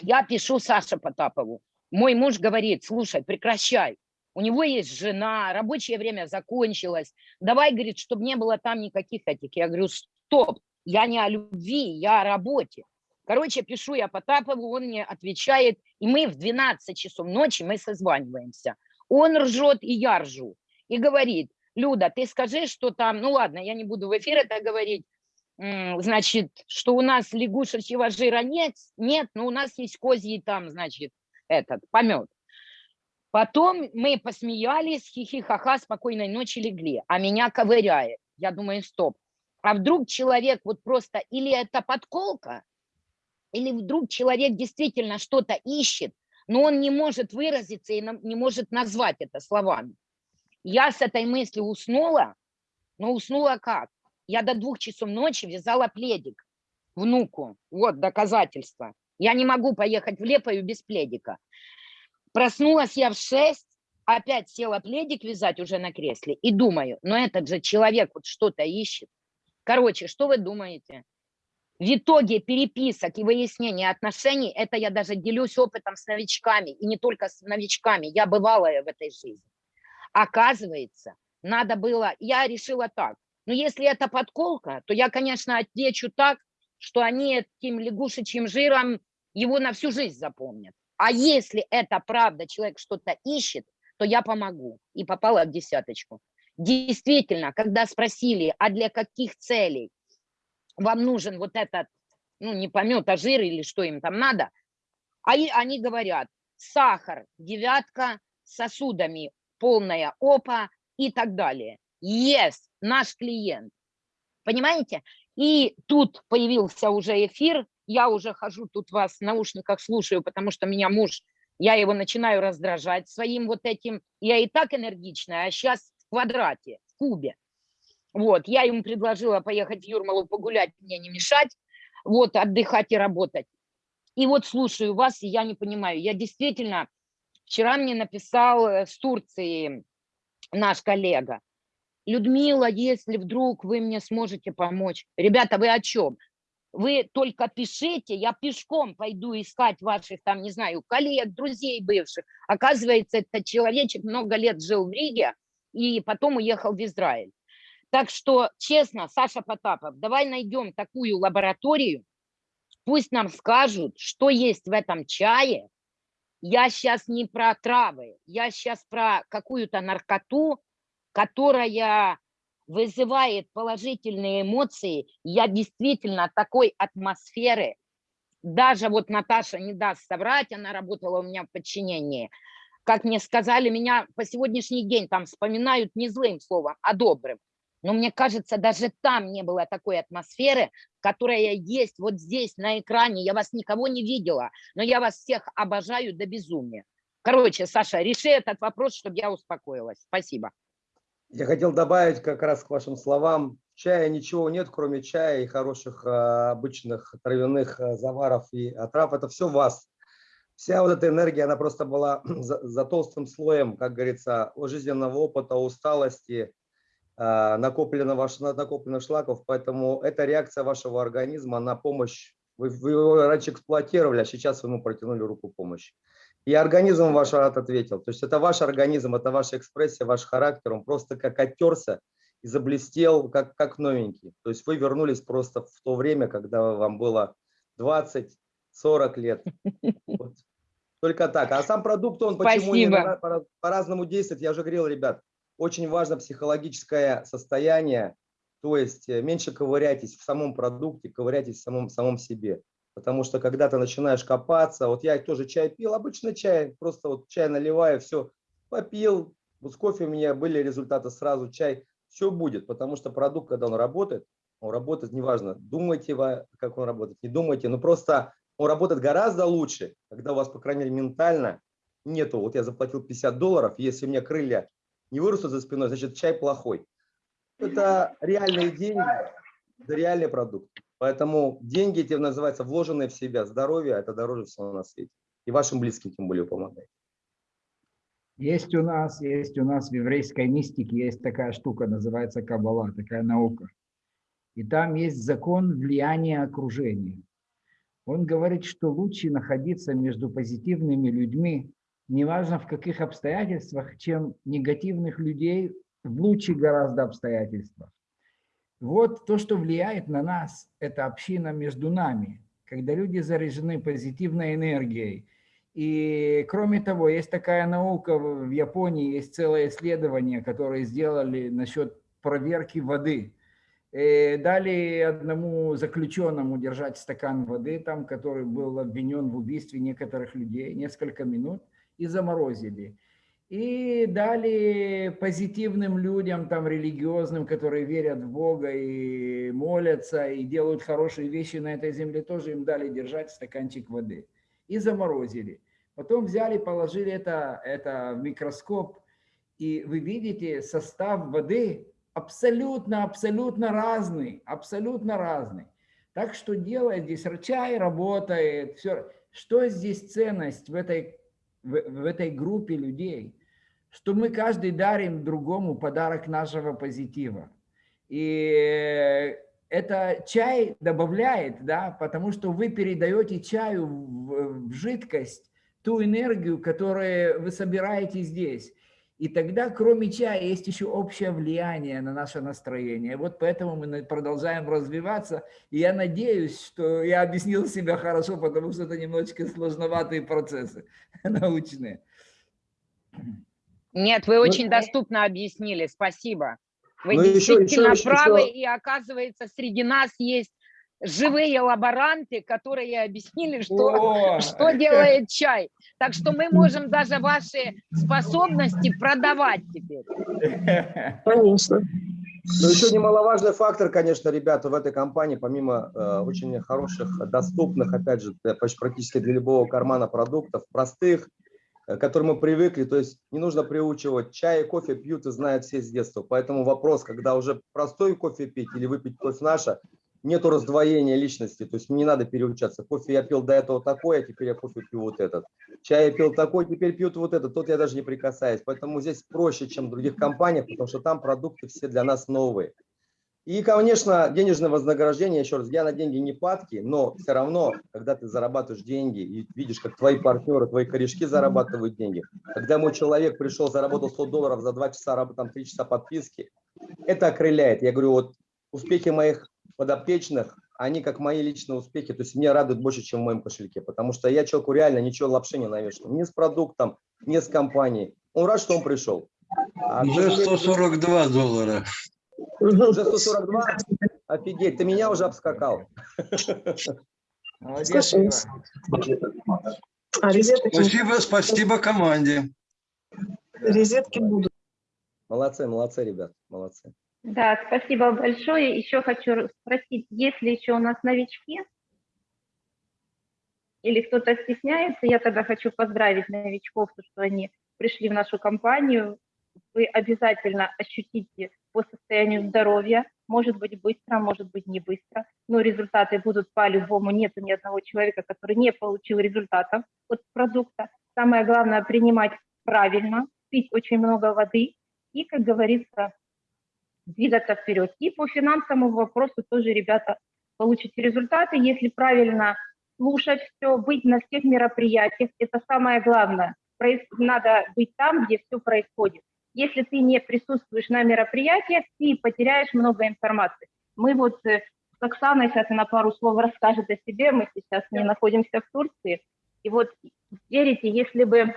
Я пишу Саше Потапову. Мой муж говорит, слушай, прекращай. У него есть жена, рабочее время закончилось. Давай, говорит, чтобы не было там никаких этих. Я говорю, стоп, я не о любви, я о работе. Короче, пишу я Потапову, он мне отвечает, и мы в 12 часов ночи мы созваниваемся. Он ржет, и я ржу. И говорит, Люда, ты скажи, что там, ну ладно, я не буду в эфир это говорить, значит, что у нас лягушечьего жира нет, нет, но у нас есть козьи там, значит, этот, помет. Потом мы посмеялись, хихи-ха-ха, спокойной ночи легли, а меня ковыряет. Я думаю, стоп, а вдруг человек вот просто, или это подколка, или вдруг человек действительно что-то ищет, но он не может выразиться и не может назвать это словами. Я с этой мыслью уснула, но уснула как? Я до двух часов ночи вязала пледик внуку. Вот доказательство. Я не могу поехать в Лепою без пледика. Проснулась я в шесть, опять села пледик вязать уже на кресле и думаю, но этот же человек вот что-то ищет. Короче, что вы думаете? В итоге переписок и выяснения отношений, это я даже делюсь опытом с новичками, и не только с новичками, я бывалая в этой жизни. Оказывается, надо было, я решила так, но если это подколка, то я, конечно, отвечу так, что они этим лягушечьим жиром его на всю жизнь запомнят. А если это правда, человек что-то ищет, то я помогу. И попала в десяточку. Действительно, когда спросили, а для каких целей вам нужен вот этот, ну не помет, а жир или что им там надо, а они говорят, сахар, девятка, сосудами полная опа и так далее. Yes, наш клиент. Понимаете? И тут появился уже эфир, я уже хожу тут вас в наушниках слушаю, потому что меня муж, я его начинаю раздражать своим вот этим, я и так энергичная, а сейчас в квадрате, в кубе. Вот, я ему предложила поехать в Юрмалу погулять, мне не мешать, вот, отдыхать и работать. И вот слушаю вас, и я не понимаю, я действительно Вчера мне написал э, с Турции наш коллега. Людмила, если вдруг вы мне сможете помочь. Ребята, вы о чем? Вы только пишите, я пешком пойду искать ваших там, не знаю, коллег, друзей бывших. Оказывается, этот человечек много лет жил в Риге и потом уехал в Израиль. Так что, честно, Саша Потапов, давай найдем такую лабораторию, пусть нам скажут, что есть в этом чае, я сейчас не про травы, я сейчас про какую-то наркоту, которая вызывает положительные эмоции. Я действительно такой атмосферы, даже вот Наташа не даст соврать, она работала у меня в подчинении. Как мне сказали, меня по сегодняшний день там вспоминают не злым словом, а добрым. Но мне кажется, даже там не было такой атмосферы, которая есть вот здесь на экране. Я вас никого не видела, но я вас всех обожаю до безумия. Короче, Саша, реши этот вопрос, чтобы я успокоилась. Спасибо. Я хотел добавить как раз к вашим словам. Чая ничего нет, кроме чая и хороших а, обычных травяных а, заваров и отрав. Это все вас. Вся вот эта энергия, она просто была за, за толстым слоем, как говорится, жизненного опыта, усталости, а, накопленного, накопленных шлаков, поэтому это реакция вашего организма на помощь. Вы, вы его раньше эксплуатировали, а сейчас вы ему протянули руку помощи. И организм ваш ответил. То есть это ваш организм, это ваша экспрессия, ваш характер. Он просто как оттерся и заблестел, как, как новенький. То есть вы вернулись просто в то время, когда вам было 20-40 лет. Вот. Только так. А сам продукт, он почему Спасибо. по- по-разному действует, я уже говорил, ребят, очень важно психологическое состояние, то есть э, меньше ковыряйтесь в самом продукте, ковыряйтесь в самом, самом себе. Потому что когда ты начинаешь копаться, вот я тоже чай пил, обычно чай, просто вот чай наливаю, все, попил, вот с кофе у меня были результаты сразу, чай, все будет, потому что продукт, когда он работает, он работает, неважно, думайте вы, как он работает, не думайте, но просто он работает гораздо лучше, когда у вас, по крайней мере, ментально нету, вот я заплатил 50 долларов, если у меня крылья не вырастут за спиной, значит чай плохой. Это реальные деньги, это реальный продукт. Поэтому деньги эти называются вложенные в себя. Здоровье – это дороже всего на свете. И вашим близким тем более помогает. Есть у нас, есть у нас в еврейской мистике есть такая штука, называется каббала, такая наука. И там есть закон влияния окружения. Он говорит, что лучше находиться между позитивными людьми, неважно в каких обстоятельствах, чем негативных людей в лучших гораздо обстоятельствах. Вот то, что влияет на нас, это община между нами, когда люди заряжены позитивной энергией. И кроме того, есть такая наука в Японии, есть целое исследование, которое сделали насчет проверки воды. Э, Дали одному заключенному держать стакан воды, там, который был обвинен в убийстве некоторых людей, несколько минут, и заморозили. И дали позитивным людям, там, религиозным, которые верят в Бога и молятся, и делают хорошие вещи на этой земле, тоже им дали держать стаканчик воды. И заморозили. Потом взяли, положили это, это в микроскоп, и вы видите состав воды абсолютно, абсолютно разный, абсолютно разный. Так что делает здесь чай работает, все. Что здесь ценность в этой, в, в этой группе людей? Что мы каждый дарим другому подарок нашего позитива. И это чай добавляет, да, потому что вы передаете чаю в, в жидкость ту энергию, которую вы собираете здесь. И тогда, кроме чая, есть еще общее влияние на наше настроение. Вот поэтому мы продолжаем развиваться. И я надеюсь, что я объяснил себя хорошо, потому что это немножечко сложноватые процессы научные. Нет, вы Ну, очень доступно объяснили, спасибо. Вы Ну, еще- еще- действительно еще- правы, еще- и оказывается, среди нас есть живые лаборанты, которые объяснили, что, О! что делает чай. Так что мы можем даже ваши способности продавать теперь. Конечно. Но еще немаловажный фактор, конечно, ребята, в этой компании, помимо э, очень хороших, доступных, опять же, почти практически для любого кармана продуктов, простых, э, к которым мы привыкли, то есть не нужно приучивать, чай и кофе пьют и знают все с детства. Поэтому вопрос, когда уже простой кофе пить или выпить кофе наше, нету раздвоения личности, то есть не надо переучаться. Кофе я пил до этого такой, а теперь я кофе пью вот этот. Чай я пил такой, теперь пьют вот этот, тот я даже не прикасаюсь. Поэтому здесь проще, чем в других компаниях, потому что там продукты все для нас новые. И, конечно, денежное вознаграждение, еще раз, я на деньги не падки, но все равно, когда ты зарабатываешь деньги и видишь, как твои партнеры, твои корешки зарабатывают деньги, когда мой человек пришел, заработал 100 долларов за 2 часа, там 3 часа подписки, это окрыляет. Я говорю, вот успехи моих подопечных, они как мои личные успехи, то есть меня радуют больше, чем в моем кошельке, потому что я человеку реально ничего лапши не навешал, ни с продуктом, ни с компанией. Он рад, что он пришел. А Уже человек- 142 доллара. Уже 142? Офигеть, ты меня уже обскакал. Молодец. А Спасибо, спасибо команде. розетки будут. Молодцы, молодцы, ребят, молодцы. Да, спасибо большое. Еще хочу спросить, есть ли еще у нас новички? Или кто-то стесняется? Я тогда хочу поздравить новичков, то, что они пришли в нашу компанию. Вы обязательно ощутите по состоянию здоровья, может быть быстро, может быть не быстро, но результаты будут по-любому. Нет ни одного человека, который не получил результатов от продукта. Самое главное принимать правильно, пить очень много воды и, как говорится, двигаться вперед. И по финансовому вопросу тоже, ребята, получите результаты, если правильно слушать все, быть на всех мероприятиях, это самое главное. Проис- Надо быть там, где все происходит. Если ты не присутствуешь на мероприятиях, ты потеряешь много информации. Мы вот э, с Оксаной, сейчас она пару слов расскажет о себе, мы сейчас не находимся в Турции, и вот верите, если бы...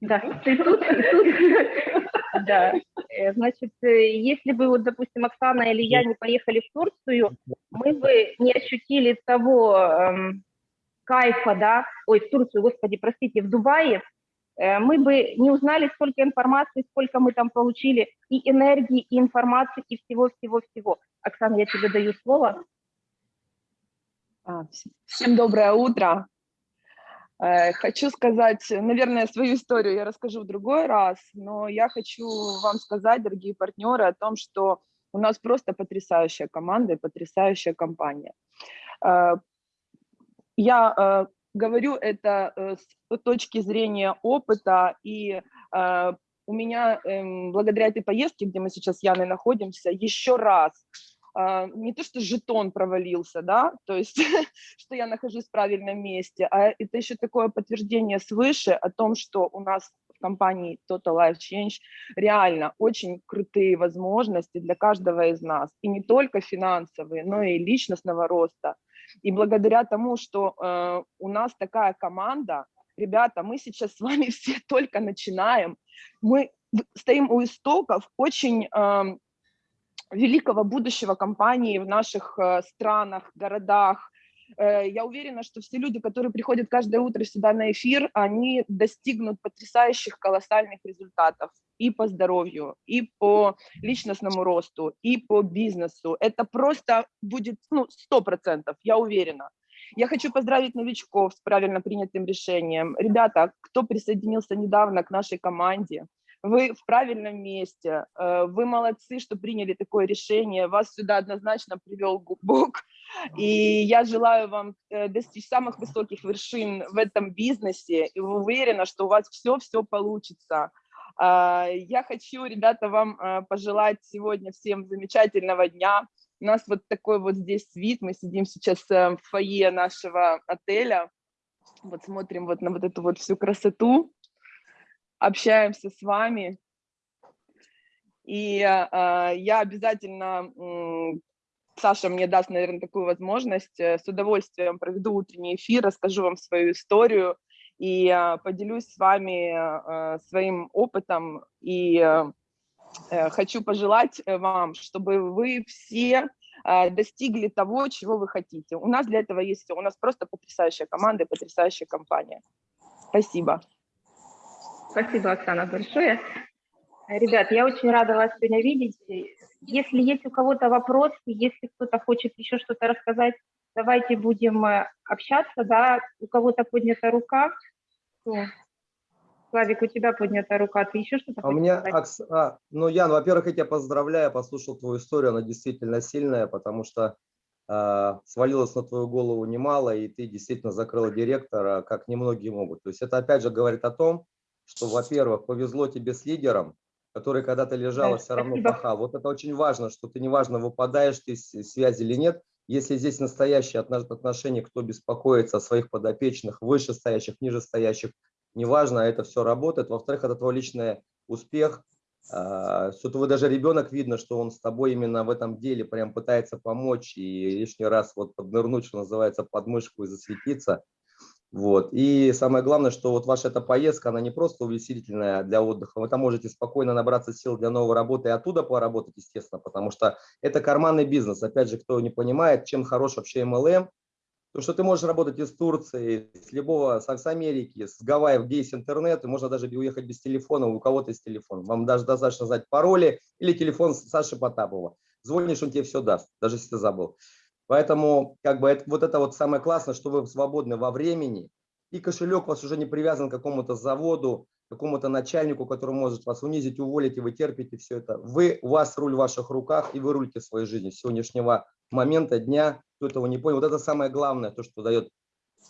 Да, ты тут, ты тут. Да, Э, значит, э, если бы, вот, допустим, Оксана или я не поехали в Турцию, мы бы не ощутили того эм, кайфа, да, ой, в Турцию, господи, простите, в Дубае, э, мы бы не узнали столько информации, сколько мы там получили, и энергии, и информации, и всего-всего-всего. Оксана, я тебе даю слово. А, вс- Всем доброе утро. Э, Хочу сказать, наверное, свою историю я расскажу в другой раз, но я хочу вам сказать, дорогие партнеры, о том, что у нас просто потрясающая команда и потрясающая компания. Э, Я э, говорю это с точки зрения опыта, и у меня эм, благодаря этой поездке, где мы сейчас с Яной находимся, еще раз не то, что жетон провалился, да, то есть, что я нахожусь в правильном месте, а это еще такое подтверждение свыше о том, что у нас в компании Total Life Change реально очень крутые возможности для каждого из нас, и не только финансовые, но и личностного роста. И благодаря тому, что э, у нас такая команда, ребята, мы сейчас с вами все только начинаем, мы стоим у истоков очень эм, великого будущего компании в наших э, странах, городах. Э, Я уверена, что все люди, которые приходят каждое утро сюда на эфир, они достигнут потрясающих колоссальных результатов и по здоровью, и по личностному росту, и по бизнесу. Это просто будет ну, 100%, я уверена. Я хочу поздравить новичков с правильно принятым решением. Ребята, кто присоединился недавно к нашей команде, вы в правильном месте, э, вы молодцы, что приняли такое решение, вас сюда однозначно привел Бог, и я желаю вам э, достичь самых высоких вершин в этом бизнесе, и уверена, что у вас все-все получится. А, Я хочу, ребята, вам э, пожелать сегодня всем замечательного дня. У нас вот такой вот здесь вид, мы сидим сейчас в фойе нашего отеля, вот смотрим вот на вот эту вот всю красоту, общаемся с вами. И а, я обязательно, м, Саша мне даст, наверное, такую возможность, э, с удовольствием проведу утренний эфир, расскажу вам свою историю и а, поделюсь с вами а, своим опытом. И э, хочу пожелать э, вам, чтобы вы все достигли того, чего вы хотите. У нас для этого есть все. У нас просто потрясающая команда и потрясающая компания. Спасибо. Спасибо, Оксана, большое. Э, Ребят, я очень рада вас сегодня видеть. Если есть у кого-то вопросы, если кто-то хочет еще что-то рассказать, давайте будем э, общаться, да, у кого-то поднята рука. Кто? Славик, у тебя поднята рука, ты еще что-то А у меня? Акс- а, ну, Ян, во-первых, я тебя поздравляю, послушал твою историю, она действительно сильная, потому что а, свалилось на твою голову немало, и ты действительно закрыла директора, как немногие могут. То есть это опять же говорит о том, что, во-первых, повезло тебе с лидером, который когда-то лежал, все равно пахал. Вот это очень важно, что ты неважно, выпадаешь ты из связи или нет, если здесь настоящие отно- отношения, кто беспокоится о своих подопечных, вышестоящих, нижестоящих, неважно, это все работает. Во-вторых, это твой личный успех, а, твой даже ребенок видно, что он с тобой именно в этом деле прям пытается помочь и лишний раз вот поднырнуть, что называется, под мышку и засветиться. Вот. И самое главное, что вот ваша эта поездка, она не просто увеселительная для отдыха, вы там можете спокойно набраться сил для новой работы и оттуда поработать, естественно, потому что это карманный бизнес. Опять же, кто не понимает, чем хорош вообще MLM, то, что ты можешь работать из Турции, с любого, с Америки, с Гавайев, где есть интернет, и можно даже уехать без телефона, у кого-то есть телефон. Вам даже достаточно знать пароли или телефон Саши Потапова. Звонишь, он тебе все даст, даже если ты забыл. Поэтому как бы это, вот это вот самое классное, что вы свободны во времени, и кошелек у вас уже не привязан к какому-то заводу, какому-то начальнику, который может вас унизить, уволить, и вы терпите все это. Вы, у вас руль в ваших руках, и вы рулите своей жизнью с сегодняшнего момента, дня, кто этого не понял. Вот это самое главное, то, что дает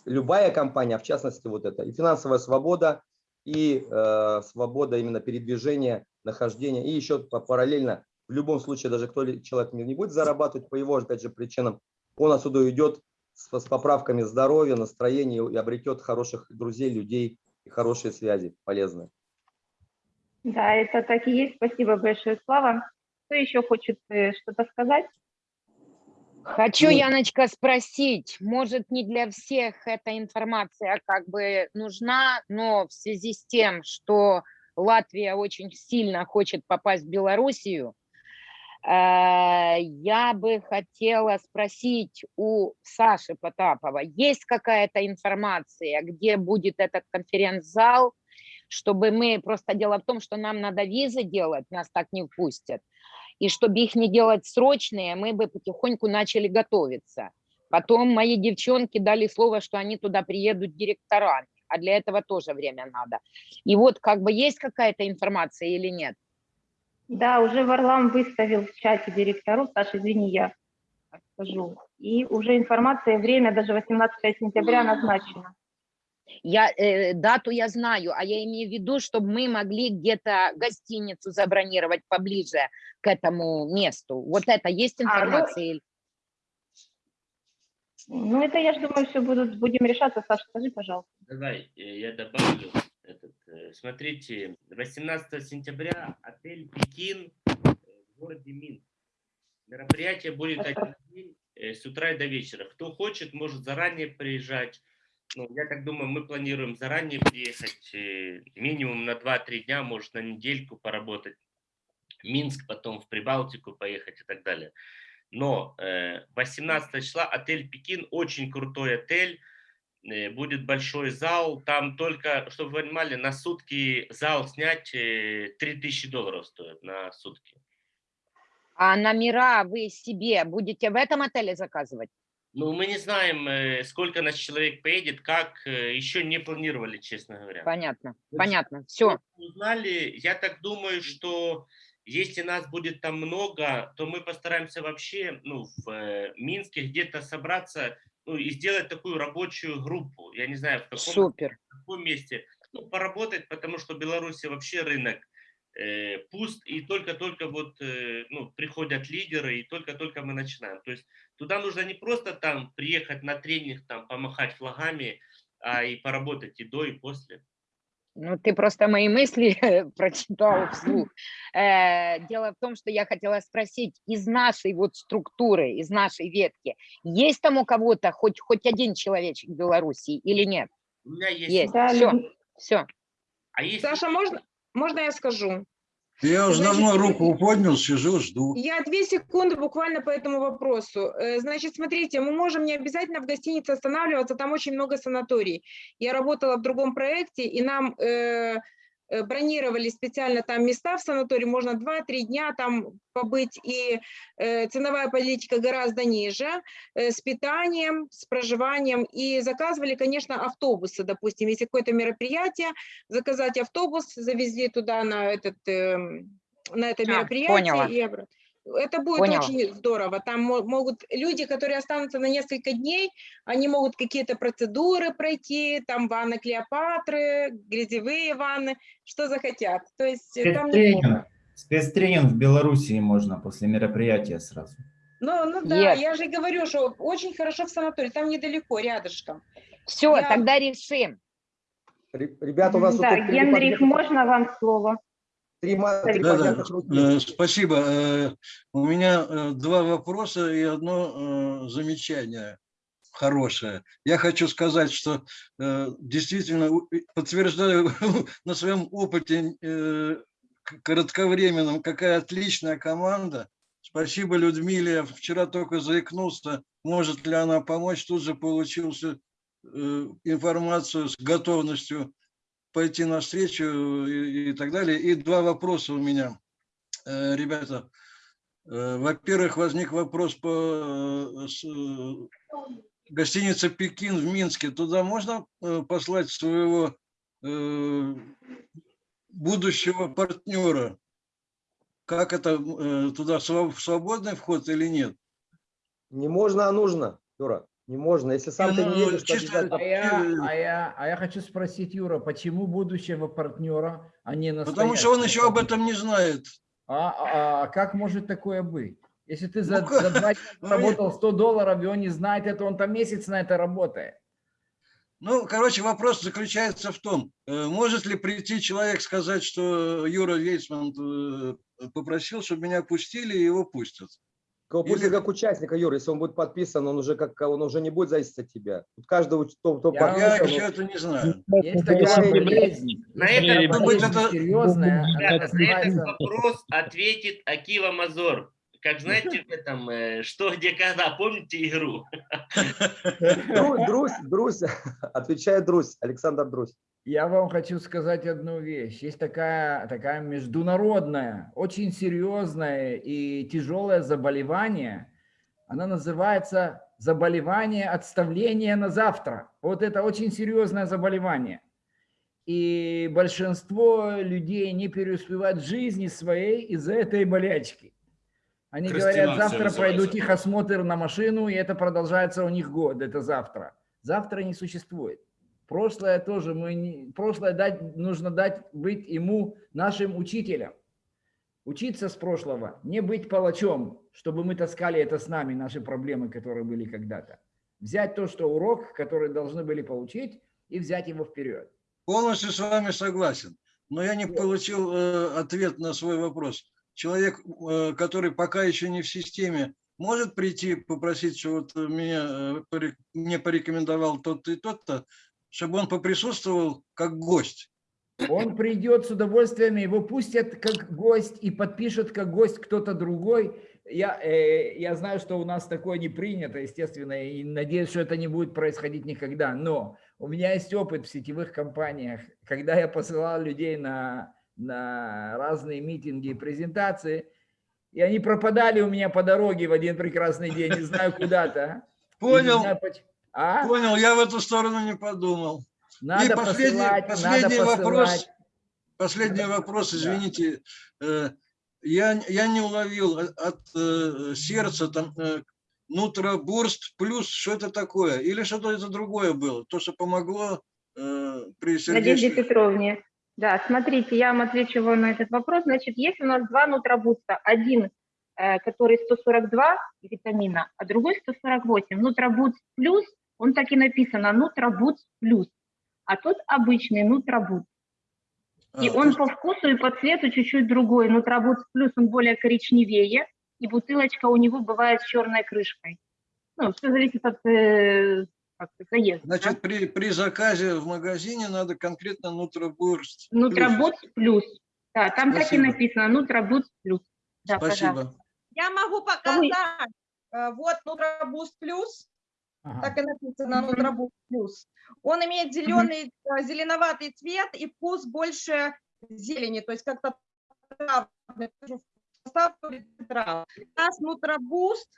любая компания, а в частности вот это. И финансовая свобода, и э, свобода именно передвижения, нахождения, и еще параллельно, в любом случае, даже кто ли- человек не будет зарабатывать по его, опять же, причинам, он отсюда уйдет с, с поправками здоровья, настроения и обретет хороших друзей, людей и хорошие связи полезные. Да, это так и есть. Спасибо большое, Слава. Кто еще хочет э, что-то сказать? Хочу, Яночка, спросить, может, не для всех эта информация как бы нужна, но в связи с тем, что Латвия очень сильно хочет попасть в Белоруссию, я бы хотела спросить у Саши Потапова, есть какая-то информация, где будет этот конференц-зал, чтобы мы, просто дело в том, что нам надо визы делать, нас так не впустят, и чтобы их не делать срочные, мы бы потихоньку начали готовиться. Потом мои девчонки дали слово, что они туда приедут директорами, а для этого тоже время надо. И вот как бы есть какая-то информация или нет? Да, уже Варлам выставил в чате директору, Саша, извини, я скажу. И уже информация, время даже 18 сентября назначено. Я, э, дату я знаю, а я имею в виду, чтобы мы могли где-то гостиницу забронировать поближе к этому месту. Вот это есть А, ну, информация? или- Ну, это, я же думаю, все будут, будем решаться. Саша, скажи, пожалуйста. Давай, э, я добавлю. Э, смотрите, 18 сентября отель Пекин в городе Минск. Мероприятие будет один день, э, с утра и до вечера. Кто хочет, может заранее приезжать. Ну, я так думаю, мы планируем заранее приехать, э, минимум на 2-3 дня, может на недельку поработать. Минск, потом в Прибалтику поехать и так далее. Но э, 18 числа отель Пекин, очень крутой отель, будет большой зал, там только, чтобы вы понимали, на сутки зал снять э, 3000 долларов стоит на сутки. А номера вы себе будете в этом отеле заказывать? Ну, мы не знаем, э, сколько нас человек поедет, как, э, еще не планировали, честно говоря. Понятно, есть, понятно, все. Узнали, я так думаю, что если нас будет там много, то мы постараемся вообще, ну, в э, Минске где-то собраться, ну, и сделать такую рабочую группу. Я не знаю, в каком, Супер. в каком месте. Ну, поработать, потому что в Беларуси вообще рынок э, пуст, и только-только вот, э, ну, приходят лидеры, и только-только мы начинаем. То есть туда нужно не просто там приехать на тренинг, там, помахать флагами, а и поработать и до, и после. Ну, ты просто мои мысли прочитал вслух. Э, Дело в том, что я хотела спросить, из нашей вот структуры, из нашей ветки, есть там у кого-то хоть, хоть один человечек в Белоруссии или нет? У меня есть. Есть, Да, все, все. А если Саша, можно, можно я скажу? Я уже Значит, давно руку поднял, сижу, жду. Я две секунды буквально по этому вопросу. Э, Значит, смотрите, мы можем не обязательно в гостинице останавливаться, там очень много санаторий. Я работала в другом проекте, и нам э, бронировали специально там места в санатории, можно 2-3 дня там побыть, и э, ценовая политика гораздо ниже, э, с питанием, с проживанием, и заказывали, конечно, автобусы, допустим, если какое-то мероприятие, заказать автобус, завезли туда на этот... эм, на это А, мероприятие поняла. и обратно. Это будет Поняла. очень здорово. Там мо- могут люди, которые останутся на несколько дней, они могут какие-то процедуры пройти, там ванны Клеопатры, грязевые ванны, что захотят. То есть э, там. Спецтренинг. Спецтренинг в Белоруссии можно после мероприятия сразу. Ну, ну да, Yes. я же говорю, что очень хорошо в санатории, там недалеко, рядышком. Все, Я- тогда решим. Ре- Ребята, у нас Да, Генрих, можно вам слово? Три Да, да, руки. э, спасибо. Э, У меня э, два вопроса и одно замечание хорошее. Я хочу сказать, что э, действительно подтверждаю на своем опыте э, к- кратковременном, какая отличная команда. Спасибо Людмиле. Я вчера только заикнулся, может ли она помочь. Тут же получил всю, э, информацию с готовностью пойти навстречу и, и так далее. И два вопроса у меня, Э, ребята. Э, Во-первых, возник вопрос по э, с, э, гостинице «Пекин» в Минске. Туда можно э, послать своего будущего партнера? Как это, туда своб- свободный вход или нет? Не можно, а нужно, Юра. Не можно. Если сам ты не Ну, едешь, то чисто- обязательно А я, а, я, а я хочу спросить, Юра, почему будущего партнера, а не настоящего? Потому что он еще об этом не знает. А, а- а как может такое быть? Если ты за, Ну, за два дня ну, заработал 100 долларов, и он не знает это, он там месяц на это работает. Ну, короче, вопрос заключается в том, э, может ли прийти человек сказать, что Юра Вейцман э, попросил, чтобы меня пустили, и его пустят. Пустят Или- как участника, Юра, если он будет подписан, он уже как он уже не будет зависеть от тебя. Тут каждый, уч- кто, кто Я подписан, Я он- еще это не знаю. Есть такая болезнь, На быть, болезнь это- серьезная, на этот вопрос ответит Акива Мазор. Как знаете, в этом э, «Что, где, когда», помните игру? Дру- Друзь, Друзь, отвечает Друзь, Александр Друзь. Я вам хочу сказать одну вещь. Есть такая, такая международная, очень серьезное и тяжелое заболевание. Она называется заболевание отставления на завтра. Вот это очень серьезное заболевание. И большинство людей не преуспевают в жизни своей из-за этой болячки. Они говорят, завтра пройду техосмотр на машину, и это продолжается у них год, это завтра. Завтра не существует. Прошлое тоже мы не, прошлое дать нужно дать быть ему нашим учителем. Учиться с прошлого, не быть палачом, чтобы мы таскали это с нами, наши проблемы, которые были когда-то. Взять то, что урок, который должны были получить, и взять его вперед. Полностью с вами согласен, но я не получил э, ответ на свой вопрос. Человек, э, который пока еще не в системе, может прийти попросить, что вот меня э, поре- мне порекомендовал тот-то и тот-то, чтобы он поприсутствовал как гость. Он придет с удовольствием, его пустят как гость и подпишет как гость кто-то другой. Я, э, я знаю, что у нас такое не принято, естественно, и надеюсь, что это не будет происходить никогда. Но у меня есть опыт в сетевых компаниях, когда я посылал людей на, на разные митинги и презентации, и они пропадали у меня по дороге в один прекрасный день, не знаю куда-то. Не Понял, А? понял, я в эту сторону не подумал. Надо и последний, посылать, последний надо вопрос, посылать. последний вопрос, извините, э, я, я не уловил от, э, сердца там э, нутробурст плюс, что это такое? Или что-то это другое было? То, что помогло э, при Надежде сердечных... Петровне. Да, смотрите, я вам отвечу на этот вопрос. Значит, есть у нас два нутробуста. Один, э, который 142 витамина, а другой 148. Нутробуст плюс, он так и написано, нутробуст плюс. А тот обычный нутробуст. И А, он по вкусу и по цвету чуть-чуть другой. Нутробуст плюс, он более коричневее, и бутылочка у него бывает с черной крышкой. Ну, все зависит от э, заезда. да? Значит, при, при заказе в магазине надо конкретно нутробурст. Нутробуст плюс. Да, там так и Спасибо. написано, Нутробуст плюс. Да, пожалуйста. Спасибо. Я могу показать. э, Вот Нутрабуст плюс. Так и написано Нутрабуст плюс. Он имеет зеленый, э, зеленоватый цвет и вкус больше зелени, то есть как-то травный, состав трав. У нас Нутрабуст,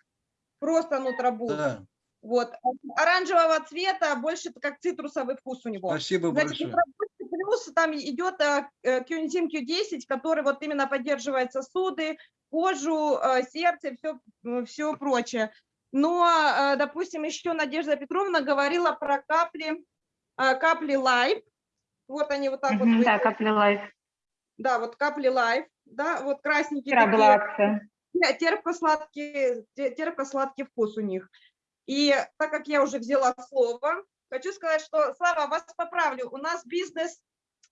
просто Нутрабуст. Да, Вот, оранжевого цвета, больше как цитрусовый вкус у него. спасибо Значит, большое. Плюс там идет Кюнзим Q10, который вот именно поддерживает сосуды, кожу, э, сердце, все, все прочее. Но, э, допустим, еще Надежда Петровна говорила про капли, э, капли лайф. Вот они вот так вот. Мгм, Да, выглядят. капли лайф. Да, вот капли лайф, да, вот красненькие Вчера была такие. акция. Да, терпко-сладкий, те- терпко-сладкий вкус у них. И так как я уже взяла слово, хочу сказать, что, Слава, вас поправлю, у нас бизнес,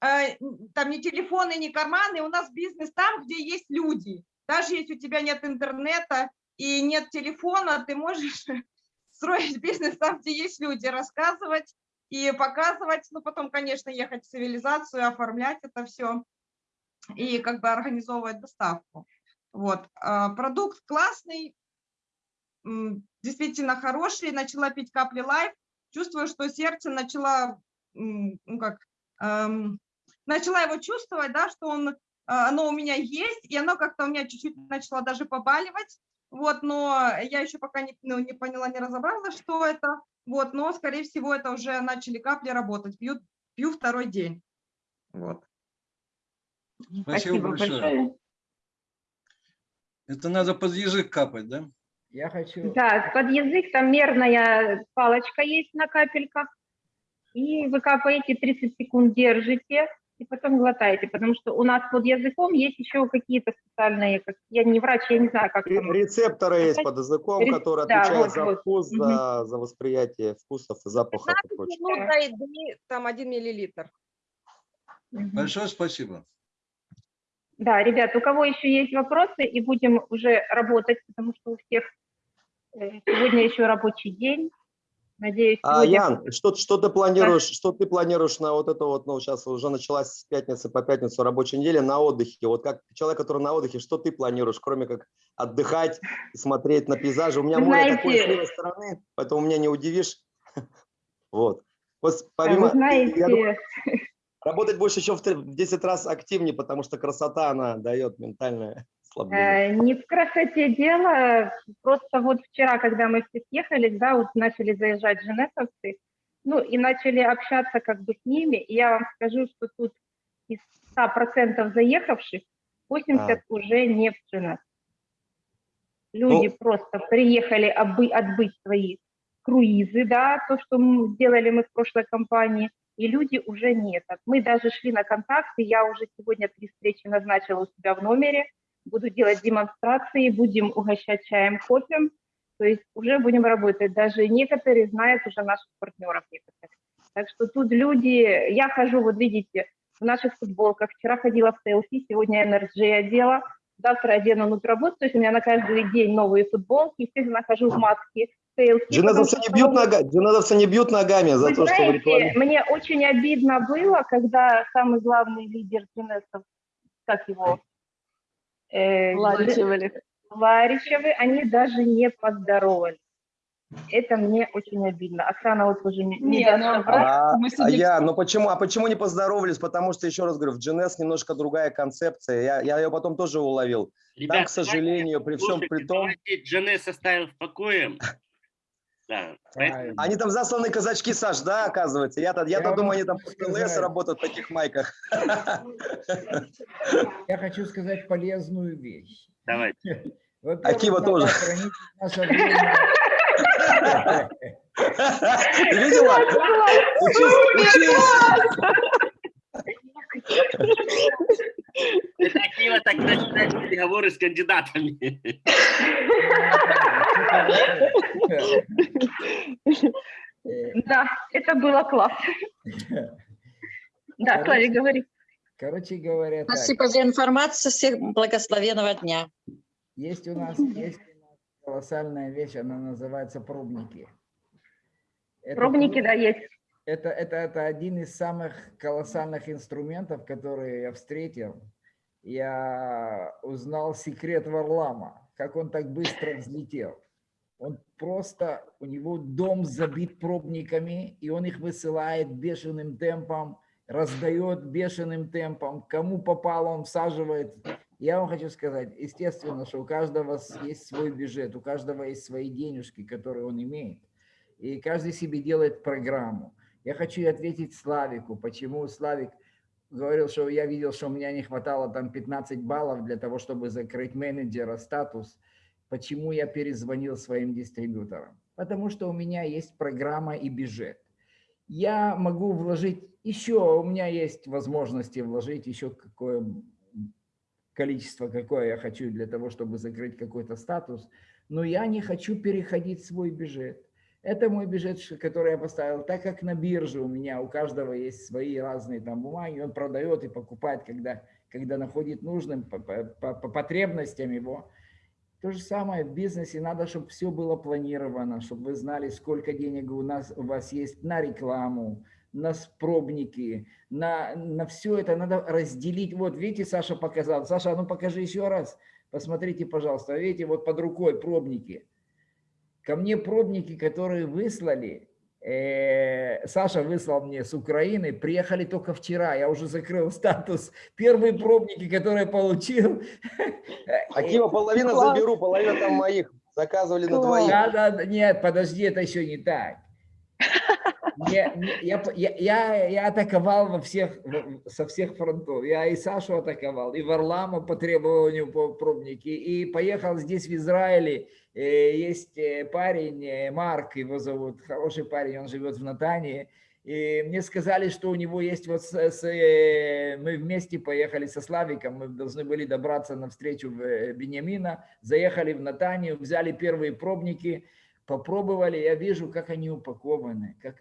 э, там не телефоны, не карманы, у нас бизнес там, где есть люди. Даже если у тебя нет интернета и нет телефона, ты можешь строить бизнес там, где есть люди, рассказывать и показывать, ну, потом, конечно, ехать в цивилизацию, оформлять это все и как бы организовывать доставку. Вот. а, Продукт классный, действительно хороший. Начала пить капли лайф. Чувствую, что сердце начала, м, ну как, эм, начала его чувствовать, да, что он, а, оно у меня есть, и оно как-то у меня чуть-чуть начало даже побаливать. Вот, но я еще пока не, ну, не поняла, не разобрала, что это. Вот, но, скорее всего, это уже начали капли работать. Пью, пью второй день. Вот. Спасибо большое. Это надо под язык капать, да? Я хочу... Да, под язык там мерная палочка есть на капельках. И вы капаете 30 секунд, держите. И потом глотаете, потому что у нас под языком есть еще какие-то специальные, как, я не врач, я не знаю, как там. Рецепторы есть под языком, Ре- которые да, отвечают вот, за вот. вкус, Мгм. за, за восприятие вкусов и запахов и 15 прочее. минут до еды, там 1 миллилитр. Большое спасибо. Да, ребят, у кого еще есть вопросы, и будем уже работать, потому что у всех э, сегодня еще рабочий день. Надеюсь, А. Ян, что, что ты планируешь, что ты планируешь на вот это вот, ну, сейчас уже началась с пятницы по пятницу рабочая неделя на отдыхе. Вот как человек, который на отдыхе, что ты планируешь, кроме как отдыхать и смотреть на пейзажи? У меня Вы море такое с знаете- левой стороны, поэтому меня не удивишь. Вот. Вот А помимо, Вы знаете, думаю, работать больше еще в 10 раз активнее, потому что красота, она дает ментальное ослабление. Э, Не в красоте дело, просто вот вчера, когда мы все съехались, да, вот начали заезжать женесовцы, ну и начали общаться как бы с ними, и я вам скажу, что тут из 100% заехавших 80 А. уже не в Женес. Люди Ну. просто приехали обы- отбыть свои круизы, да, то, что м- сделали мы в прошлой компании, и люди уже нет. Мы даже шли на контакты, я уже сегодня три встречи назначила у себя в номере, буду делать демонстрации, будем угощать чаем, кофе, то есть уже будем работать. Даже некоторые знают уже наших партнеров некоторых. Так что тут люди, я хожу, вот видите, в наших футболках, вчера ходила в селфи, сегодня NRG одела, завтра одену нутрабуз, то есть у меня на каждый день новые футболки, всегда нахожу в маске, селфи. Джиназовцы не бьют, нога, джиназовцы не бьют ногами за Вы то, что в знаете, рекламе. мне очень обидно было, когда самый главный лидер Джинесов, как его? Э, Ларичевы. Ларичевы, они даже не поздоровались. Это мне очень обидно. Оксана вот уже не, не даст ну. А, а сидим- я, ну почему, а почему не поздоровались? Потому что, еще раз говорю, в GNS немножко другая концепция. Я, я ее потом тоже уловил. Там, Ребят, к сожалению, при всем при том, Джанес оставим в покое. Да, поэтому- они там засланы казачки, Саш, да, оказывается? Я-то я Я думаю, они там хочу в ЛС сказать. работают в таких майках. Я хочу сказать полезную вещь. Давайте. Акива тоже. Ты видела? Учись, учись. Это Акива так начинает переговоры с кандидатами. Да, это было классно. Да, Славик, говори. Короче говоря, Спасибо за информацию. Всех благословенного дня. есть у нас есть у нас колоссальная вещь, она называется пробники. Это Пробники, проб- да, есть. Это, это, это один из самых колоссальных инструментов, которые я встретил. Я узнал секрет Варлама, как он так быстро взлетел. Он просто, у него дом забит пробниками, и он их высылает бешеным темпом, раздает бешеным темпом. Кому попало, он всаживает. Я вам хочу сказать, естественно, что у каждого есть свой бюджет, у каждого есть свои денежки, которые он имеет. И каждый себе делает программу. Я хочу ответить Славику, почему Славик говорил, что я видел, что у меня не хватало там 15 баллов для того, чтобы закрыть менеджера статус. Почему я перезвонил своим дистрибьюторам? Потому что у меня есть программа и бюджет. Я могу вложить еще, у меня есть возможности вложить еще какое количество, какое я хочу для того, чтобы закрыть какой-то статус, но я не хочу переходить свой бюджет. Это мой бюджет, который я поставил, так как на бирже у меня у каждого есть свои разные там бумаги, он продает и покупает, когда, когда находит нужным по, по- по- по потребностям его. То же самое в бизнесе, надо, чтобы все было планировано, чтобы вы знали, сколько денег у, нас, у вас есть на рекламу, на пробники, на, на все это надо разделить. Вот видите, Саша показал. Саша, а ну покажи еще раз. Посмотрите, пожалуйста. Видите, вот под рукой пробники. Ко мне пробники, которые выслали, э, Саша выслал мне с Украины, приехали только вчера. Я уже закрыл статус. Первые пробники, которые получил. Акива, половина заберу, половина там моих. Заказывали на двоих. да, да, нет, подожди, это еще не так. Я, я, я, я атаковал во всех, со всех фронтов. Я и Сашу атаковал, и Варлама по требованию по пробники, и поехал здесь в Израиле. Э, Есть э, парень, э, Марк его зовут, хороший парень, он живет в Натании. И мне сказали, что у него есть вот... С, с, мы вместе поехали со Славиком, мы должны были добраться на встречу в Бениамина, заехали в Натанию, взяли первые пробники, попробовали, я вижу, как они упакованы. Как...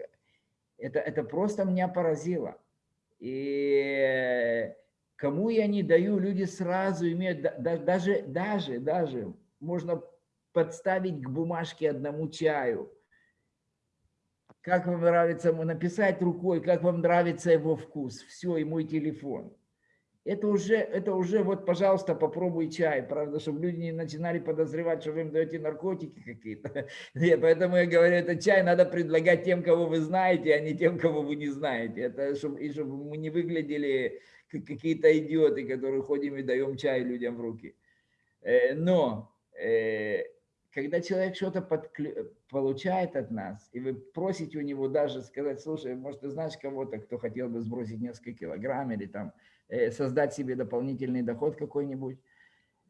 Это, это просто меня поразило. И кому я не даю, люди сразу имеют, да, даже, даже, даже можно подставить к бумажке одному чаю. Как вам нравится написать рукой, как вам нравится его вкус. Все, и мой телефон. Это уже, это уже вот, пожалуйста, попробуй чай, правда, чтобы люди не начинали подозревать, что вы им даете наркотики какие-то. Поэтому я говорю, это чай надо предлагать тем, кого вы знаете, а не тем, кого вы не знаете. Это чтобы, и чтобы мы не выглядели как какие-то идиоты, которые ходим и даем чай людям в руки. Э, но э, когда человек что-то подклю... получает от нас, и вы просите у него даже сказать, слушай, может, ты знаешь кого-то, кто хотел бы сбросить несколько килограмм или там э, создать себе дополнительный доход какой-нибудь.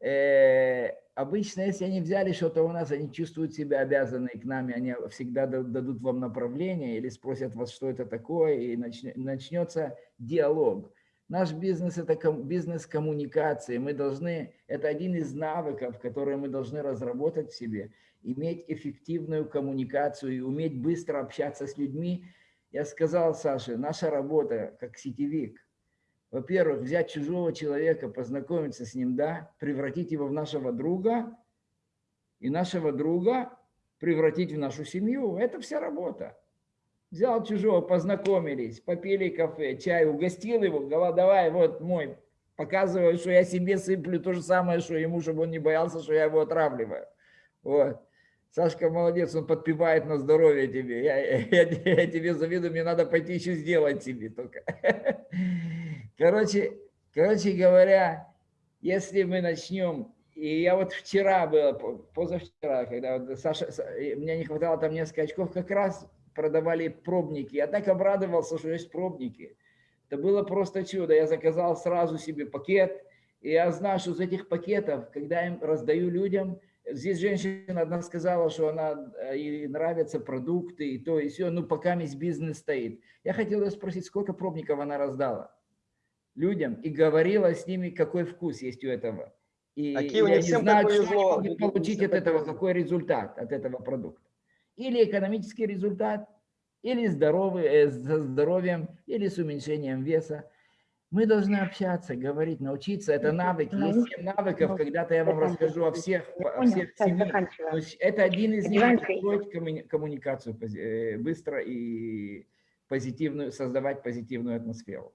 Э, обычно, если они взяли что-то у нас, они чувствуют себя обязанные к нами, они всегда дадут вам направление или спросят вас, что это такое, и начнется диалог. Наш бизнес – это бизнес коммуникации. Мы должны, это один из навыков, которые мы должны разработать в себе, иметь эффективную коммуникацию и уметь быстро общаться с людьми. Я сказал Саше, наша работа как сетевик, во-первых, взять чужого человека, познакомиться с ним, да, превратить его в нашего друга, и нашего друга превратить в нашу семью. Это вся работа. Взял чужого, познакомились, попили кафе, чай, угостил его, говорил, давай, вот мой, показываю, что я себе сыплю то же самое, что ему, чтобы он не боялся, что я его отравливаю. Вот. Сашка молодец, он подпевает на здоровье тебе. Я, я, я тебе завидую, мне надо пойти еще сделать тебе только. Короче, короче говоря, если мы начнем, и я вот вчера было, позавчера, когда вот Саша, мне не хватало там несколько очков, как раз продавали пробники. Я так обрадовался, что есть пробники. Это было просто чудо. Я заказал сразу себе пакет. И я знаю, что из этих пакетов, когда я им раздаю людям, здесь женщина одна сказала, что она э, ей нравятся продукты и то, и все, ну пока весь бизнес стоит. Я хотел спросить, сколько пробников она раздала людям и говорила с ними, какой вкус есть у этого. И Какие я не знаю, что они могут получить от этого, какой результат от этого продукта или экономический результат, или здоровый, э, со здоровьем, или с уменьшением веса. Мы должны общаться, говорить, научиться. Это навыки. Есть 7 навыков. Когда-то я вам расскажу о всех, о всех семи. Это один из них. Строить коммуни- коммуникацию э, быстро и позитивную, создавать позитивную атмосферу.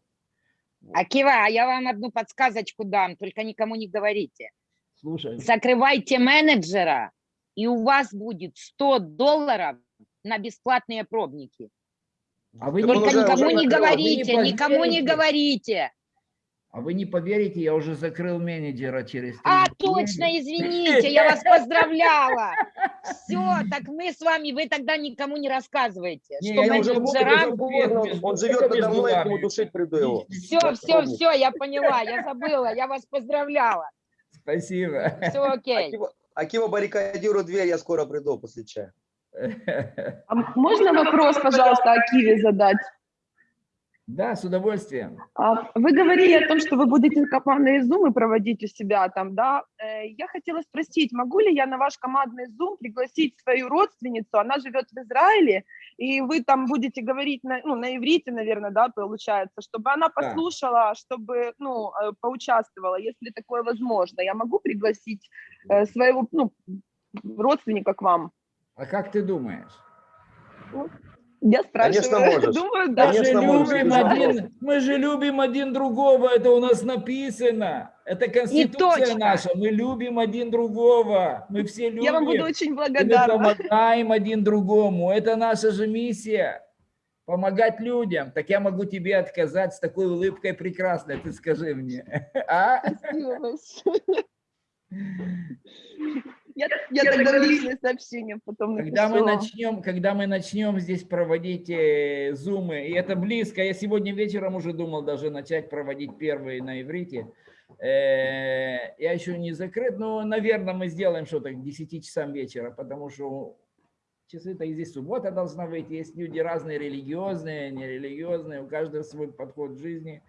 Акива, а я вам одну подсказочку дам, только никому не говорите. Слушай. Закрывайте менеджера, и у вас будет 100 долларов на бесплатные пробники. А вы Только уже- никому уже не закрыл. А вы говорите, никому не говорите. А вы не поверите, я уже закрыл менеджера через три А, точно, извините, я вас поздравляла. Все, так мы с вами, вы тогда никому не рассказываете, Не, что менеджерам... он, он живет надо мной, я нему душить приду его. Все, все, все, я поняла, я забыла, я вас поздравляла. Спасибо. Все окей. Акива, Акива баррикадирует дверь, я скоро приду после чая. А можно вопрос, пожалуйста, Акиве задать? Да, с удовольствием. А, Вы говорили о том, что вы будете командные зумы проводить у себя там, да? Э, Я хотела спросить, могу ли я на ваш командный зум пригласить свою родственницу? Она живет в Израиле, и вы там будете говорить на, ну, на иврите, наверное, да, получается, чтобы она послушала, чтобы, ну, э, поучаствовала, если такое возможно. Я могу пригласить э, своего, ну, родственника к вам? А как ты думаешь? Я спрашиваю. Конечно, можешь. Думаю, да. Мы же, Конечно, любим один, мы же любим один другого, это у нас написано. Это конституция наша, мы любим один другого, мы все любим. Я вам буду очень И мы благодарна. помогаем один другому, это наша же миссия. Помогать людям. Так я могу тебе отказать с такой улыбкой прекрасной, ты скажи мне. А? Спасибо большое. Я, я тогда личное сообщение потом напишу. Когда мы начнем, когда мы начнем здесь проводить э, зумы, и это близко, я сегодня вечером уже думал даже начать проводить первые на иврите. Э, я еще не закрыт, но, наверное, мы сделаем что-то к 10 часам вечера, потому что часы-то и здесь суббота должна быть. Есть люди разные, религиозные, нерелигиозные, у каждого свой подход в жизни.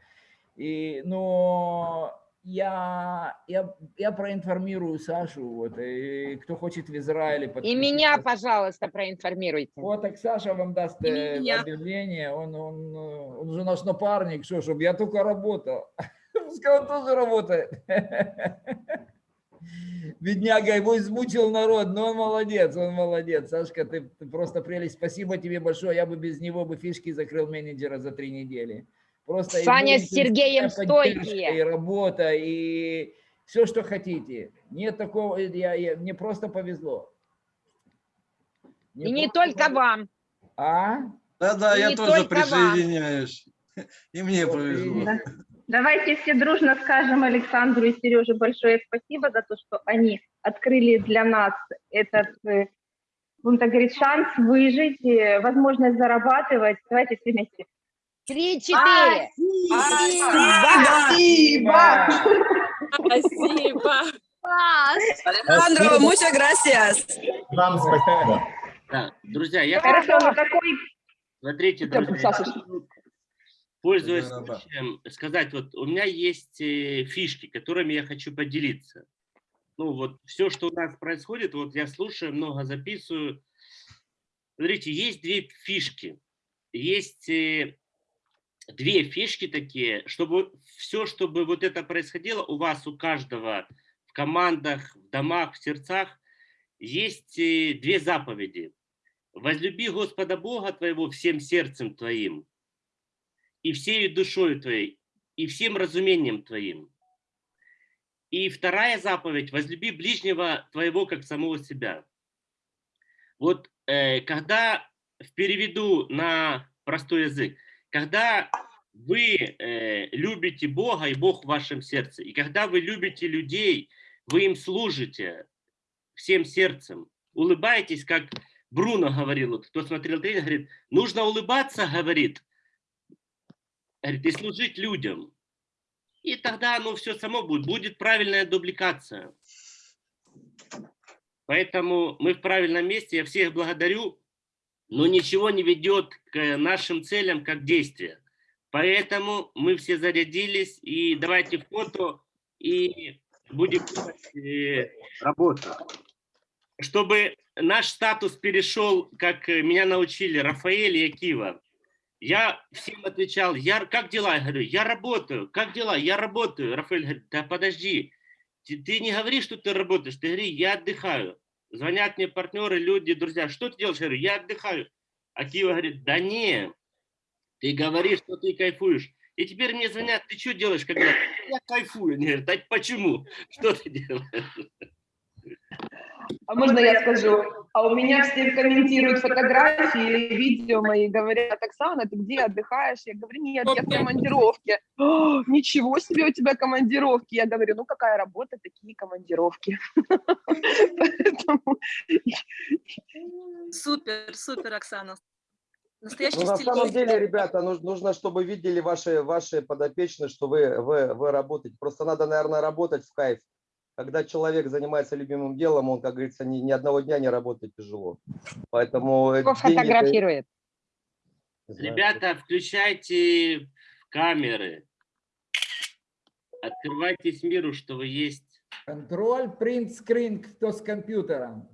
И, но я, я, я проинформирую Сашу, вот, и кто хочет в Израиле. И меня, пожалуйста, проинформируйте. Вот так Саша вам даст И э, меня. объявление, он, он, он же наш напарник, что, чтобы я только работал. Пускай он тоже работает. Бедняга, его измучил народ, но он молодец, он молодец. Сашка, ты, ты просто прелесть. Спасибо тебе большое. Я бы без него бы фишки закрыл менеджера за три недели. Просто Саня с Сергеем стойкие. И работа, и все, что хотите. Нет такого, я, я- мне просто повезло. Мне И не просто только повезло. вам. А? Да-да, я тоже только вам. присоединяюсь. И мне повезло. Да. Давайте все дружно скажем Александру и Сереже большое спасибо за то, что они открыли для нас этот, э, будем так говорить, шанс выжить, э, возможность зарабатывать. Давайте все вместе. Три-четыре. Спасибо! Спасибо. Alejandro, muchas gracias. Вам спасибо. Да, друзья, я Хорошо, мы такой... Смотрите, друзья, хочу, пользуясь случаем, сказать, вот у меня есть э, фишки, которыми я хочу поделиться. Ну вот все, что у нас происходит, вот я слушаю, много записываю. Смотрите, есть две фишки. Есть э, две фишки такие, чтобы все, чтобы вот это происходило у вас, у каждого, в командах, в домах, в сердцах, есть э, две заповеди. Возлюби Господа Бога твоего всем сердцем твоим, и всей душою твоей, и всем разумением твоим. И вторая заповедь – возлюби ближнего твоего, как самого себя. Вот э, когда переведу на простой язык, когда вы э, любите Бога, и Бог в вашем сердце, и когда вы любите людей, вы им служите всем сердцем, улыбаетесь, как Бруно говорил, вот, кто смотрел тренинг, говорит, нужно улыбаться, говорит, говорит, и служить людям. И тогда оно все само будет, будет правильная дубликация. Поэтому мы в правильном месте, я всех благодарю, но ничего не ведет к нашим целям как действие. Поэтому мы все зарядились, и давайте фото, и будем э, работу. Чтобы наш статус перешел, как меня научили Рафаэль и Акива, я всем отвечал, я, как дела? Я говорю, я работаю. Как дела? Я работаю. Рафаэль говорит, да подожди, ты, ты не говори, что ты работаешь, ты говори, я отдыхаю. Звонят мне партнеры, люди, друзья, что ты делаешь? Я говорю, я отдыхаю. Акива говорит, да не, ты говоришь, что ты кайфуешь. И теперь мне звонят, ты что делаешь, когда я кайфую? Они говорят, а почему? Что ты делаешь? А можно я скажу? А у меня все комментируют фотографии, видео мои, говорят, Оксана, ты где отдыхаешь? Я говорю, нет, я в командировке. «О, ничего себе у тебя командировки. Я говорю, ну какая работа, такие командировки. Супер, супер, Оксана. Настоящий Ну, на самом деле, ребята, нужно, нужно, чтобы видели ваши, ваши подопечные, что вы, вы, вы работаете. Просто надо, наверное, работать в кайф. Когда человек занимается любимым делом, он, как говорится, ни, ни одного дня не работает тяжело. Поэтому Кто деньги- фотографирует? Ребята, включайте камеры. Открывайтесь миру, что вы есть. Контроль, принт, скрин, кто с компьютером.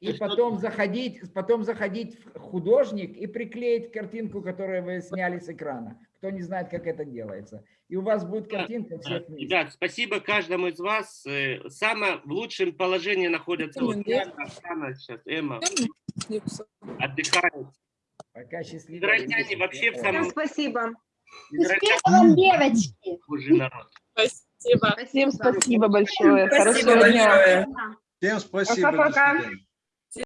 И потом заходить, потом заходить в художник и приклеить картинку, которую вы сняли с экрана. Кто не знает, как это делается. И у вас будет картинка всех вместе. Ребят, спасибо каждому из вас. Э, Самое в лучшем положении находятся вот Яна, Оксана сейчас, Эмма. Отдыхают. Пока счастливо. Израильтяне вообще в самом... спасибо. Израильтяне вам, девочки. хуже народ. Спасибо. Всем спасибо большое. Спасибо Хорошего дня. большое. Всем спасибо. Пока-пока.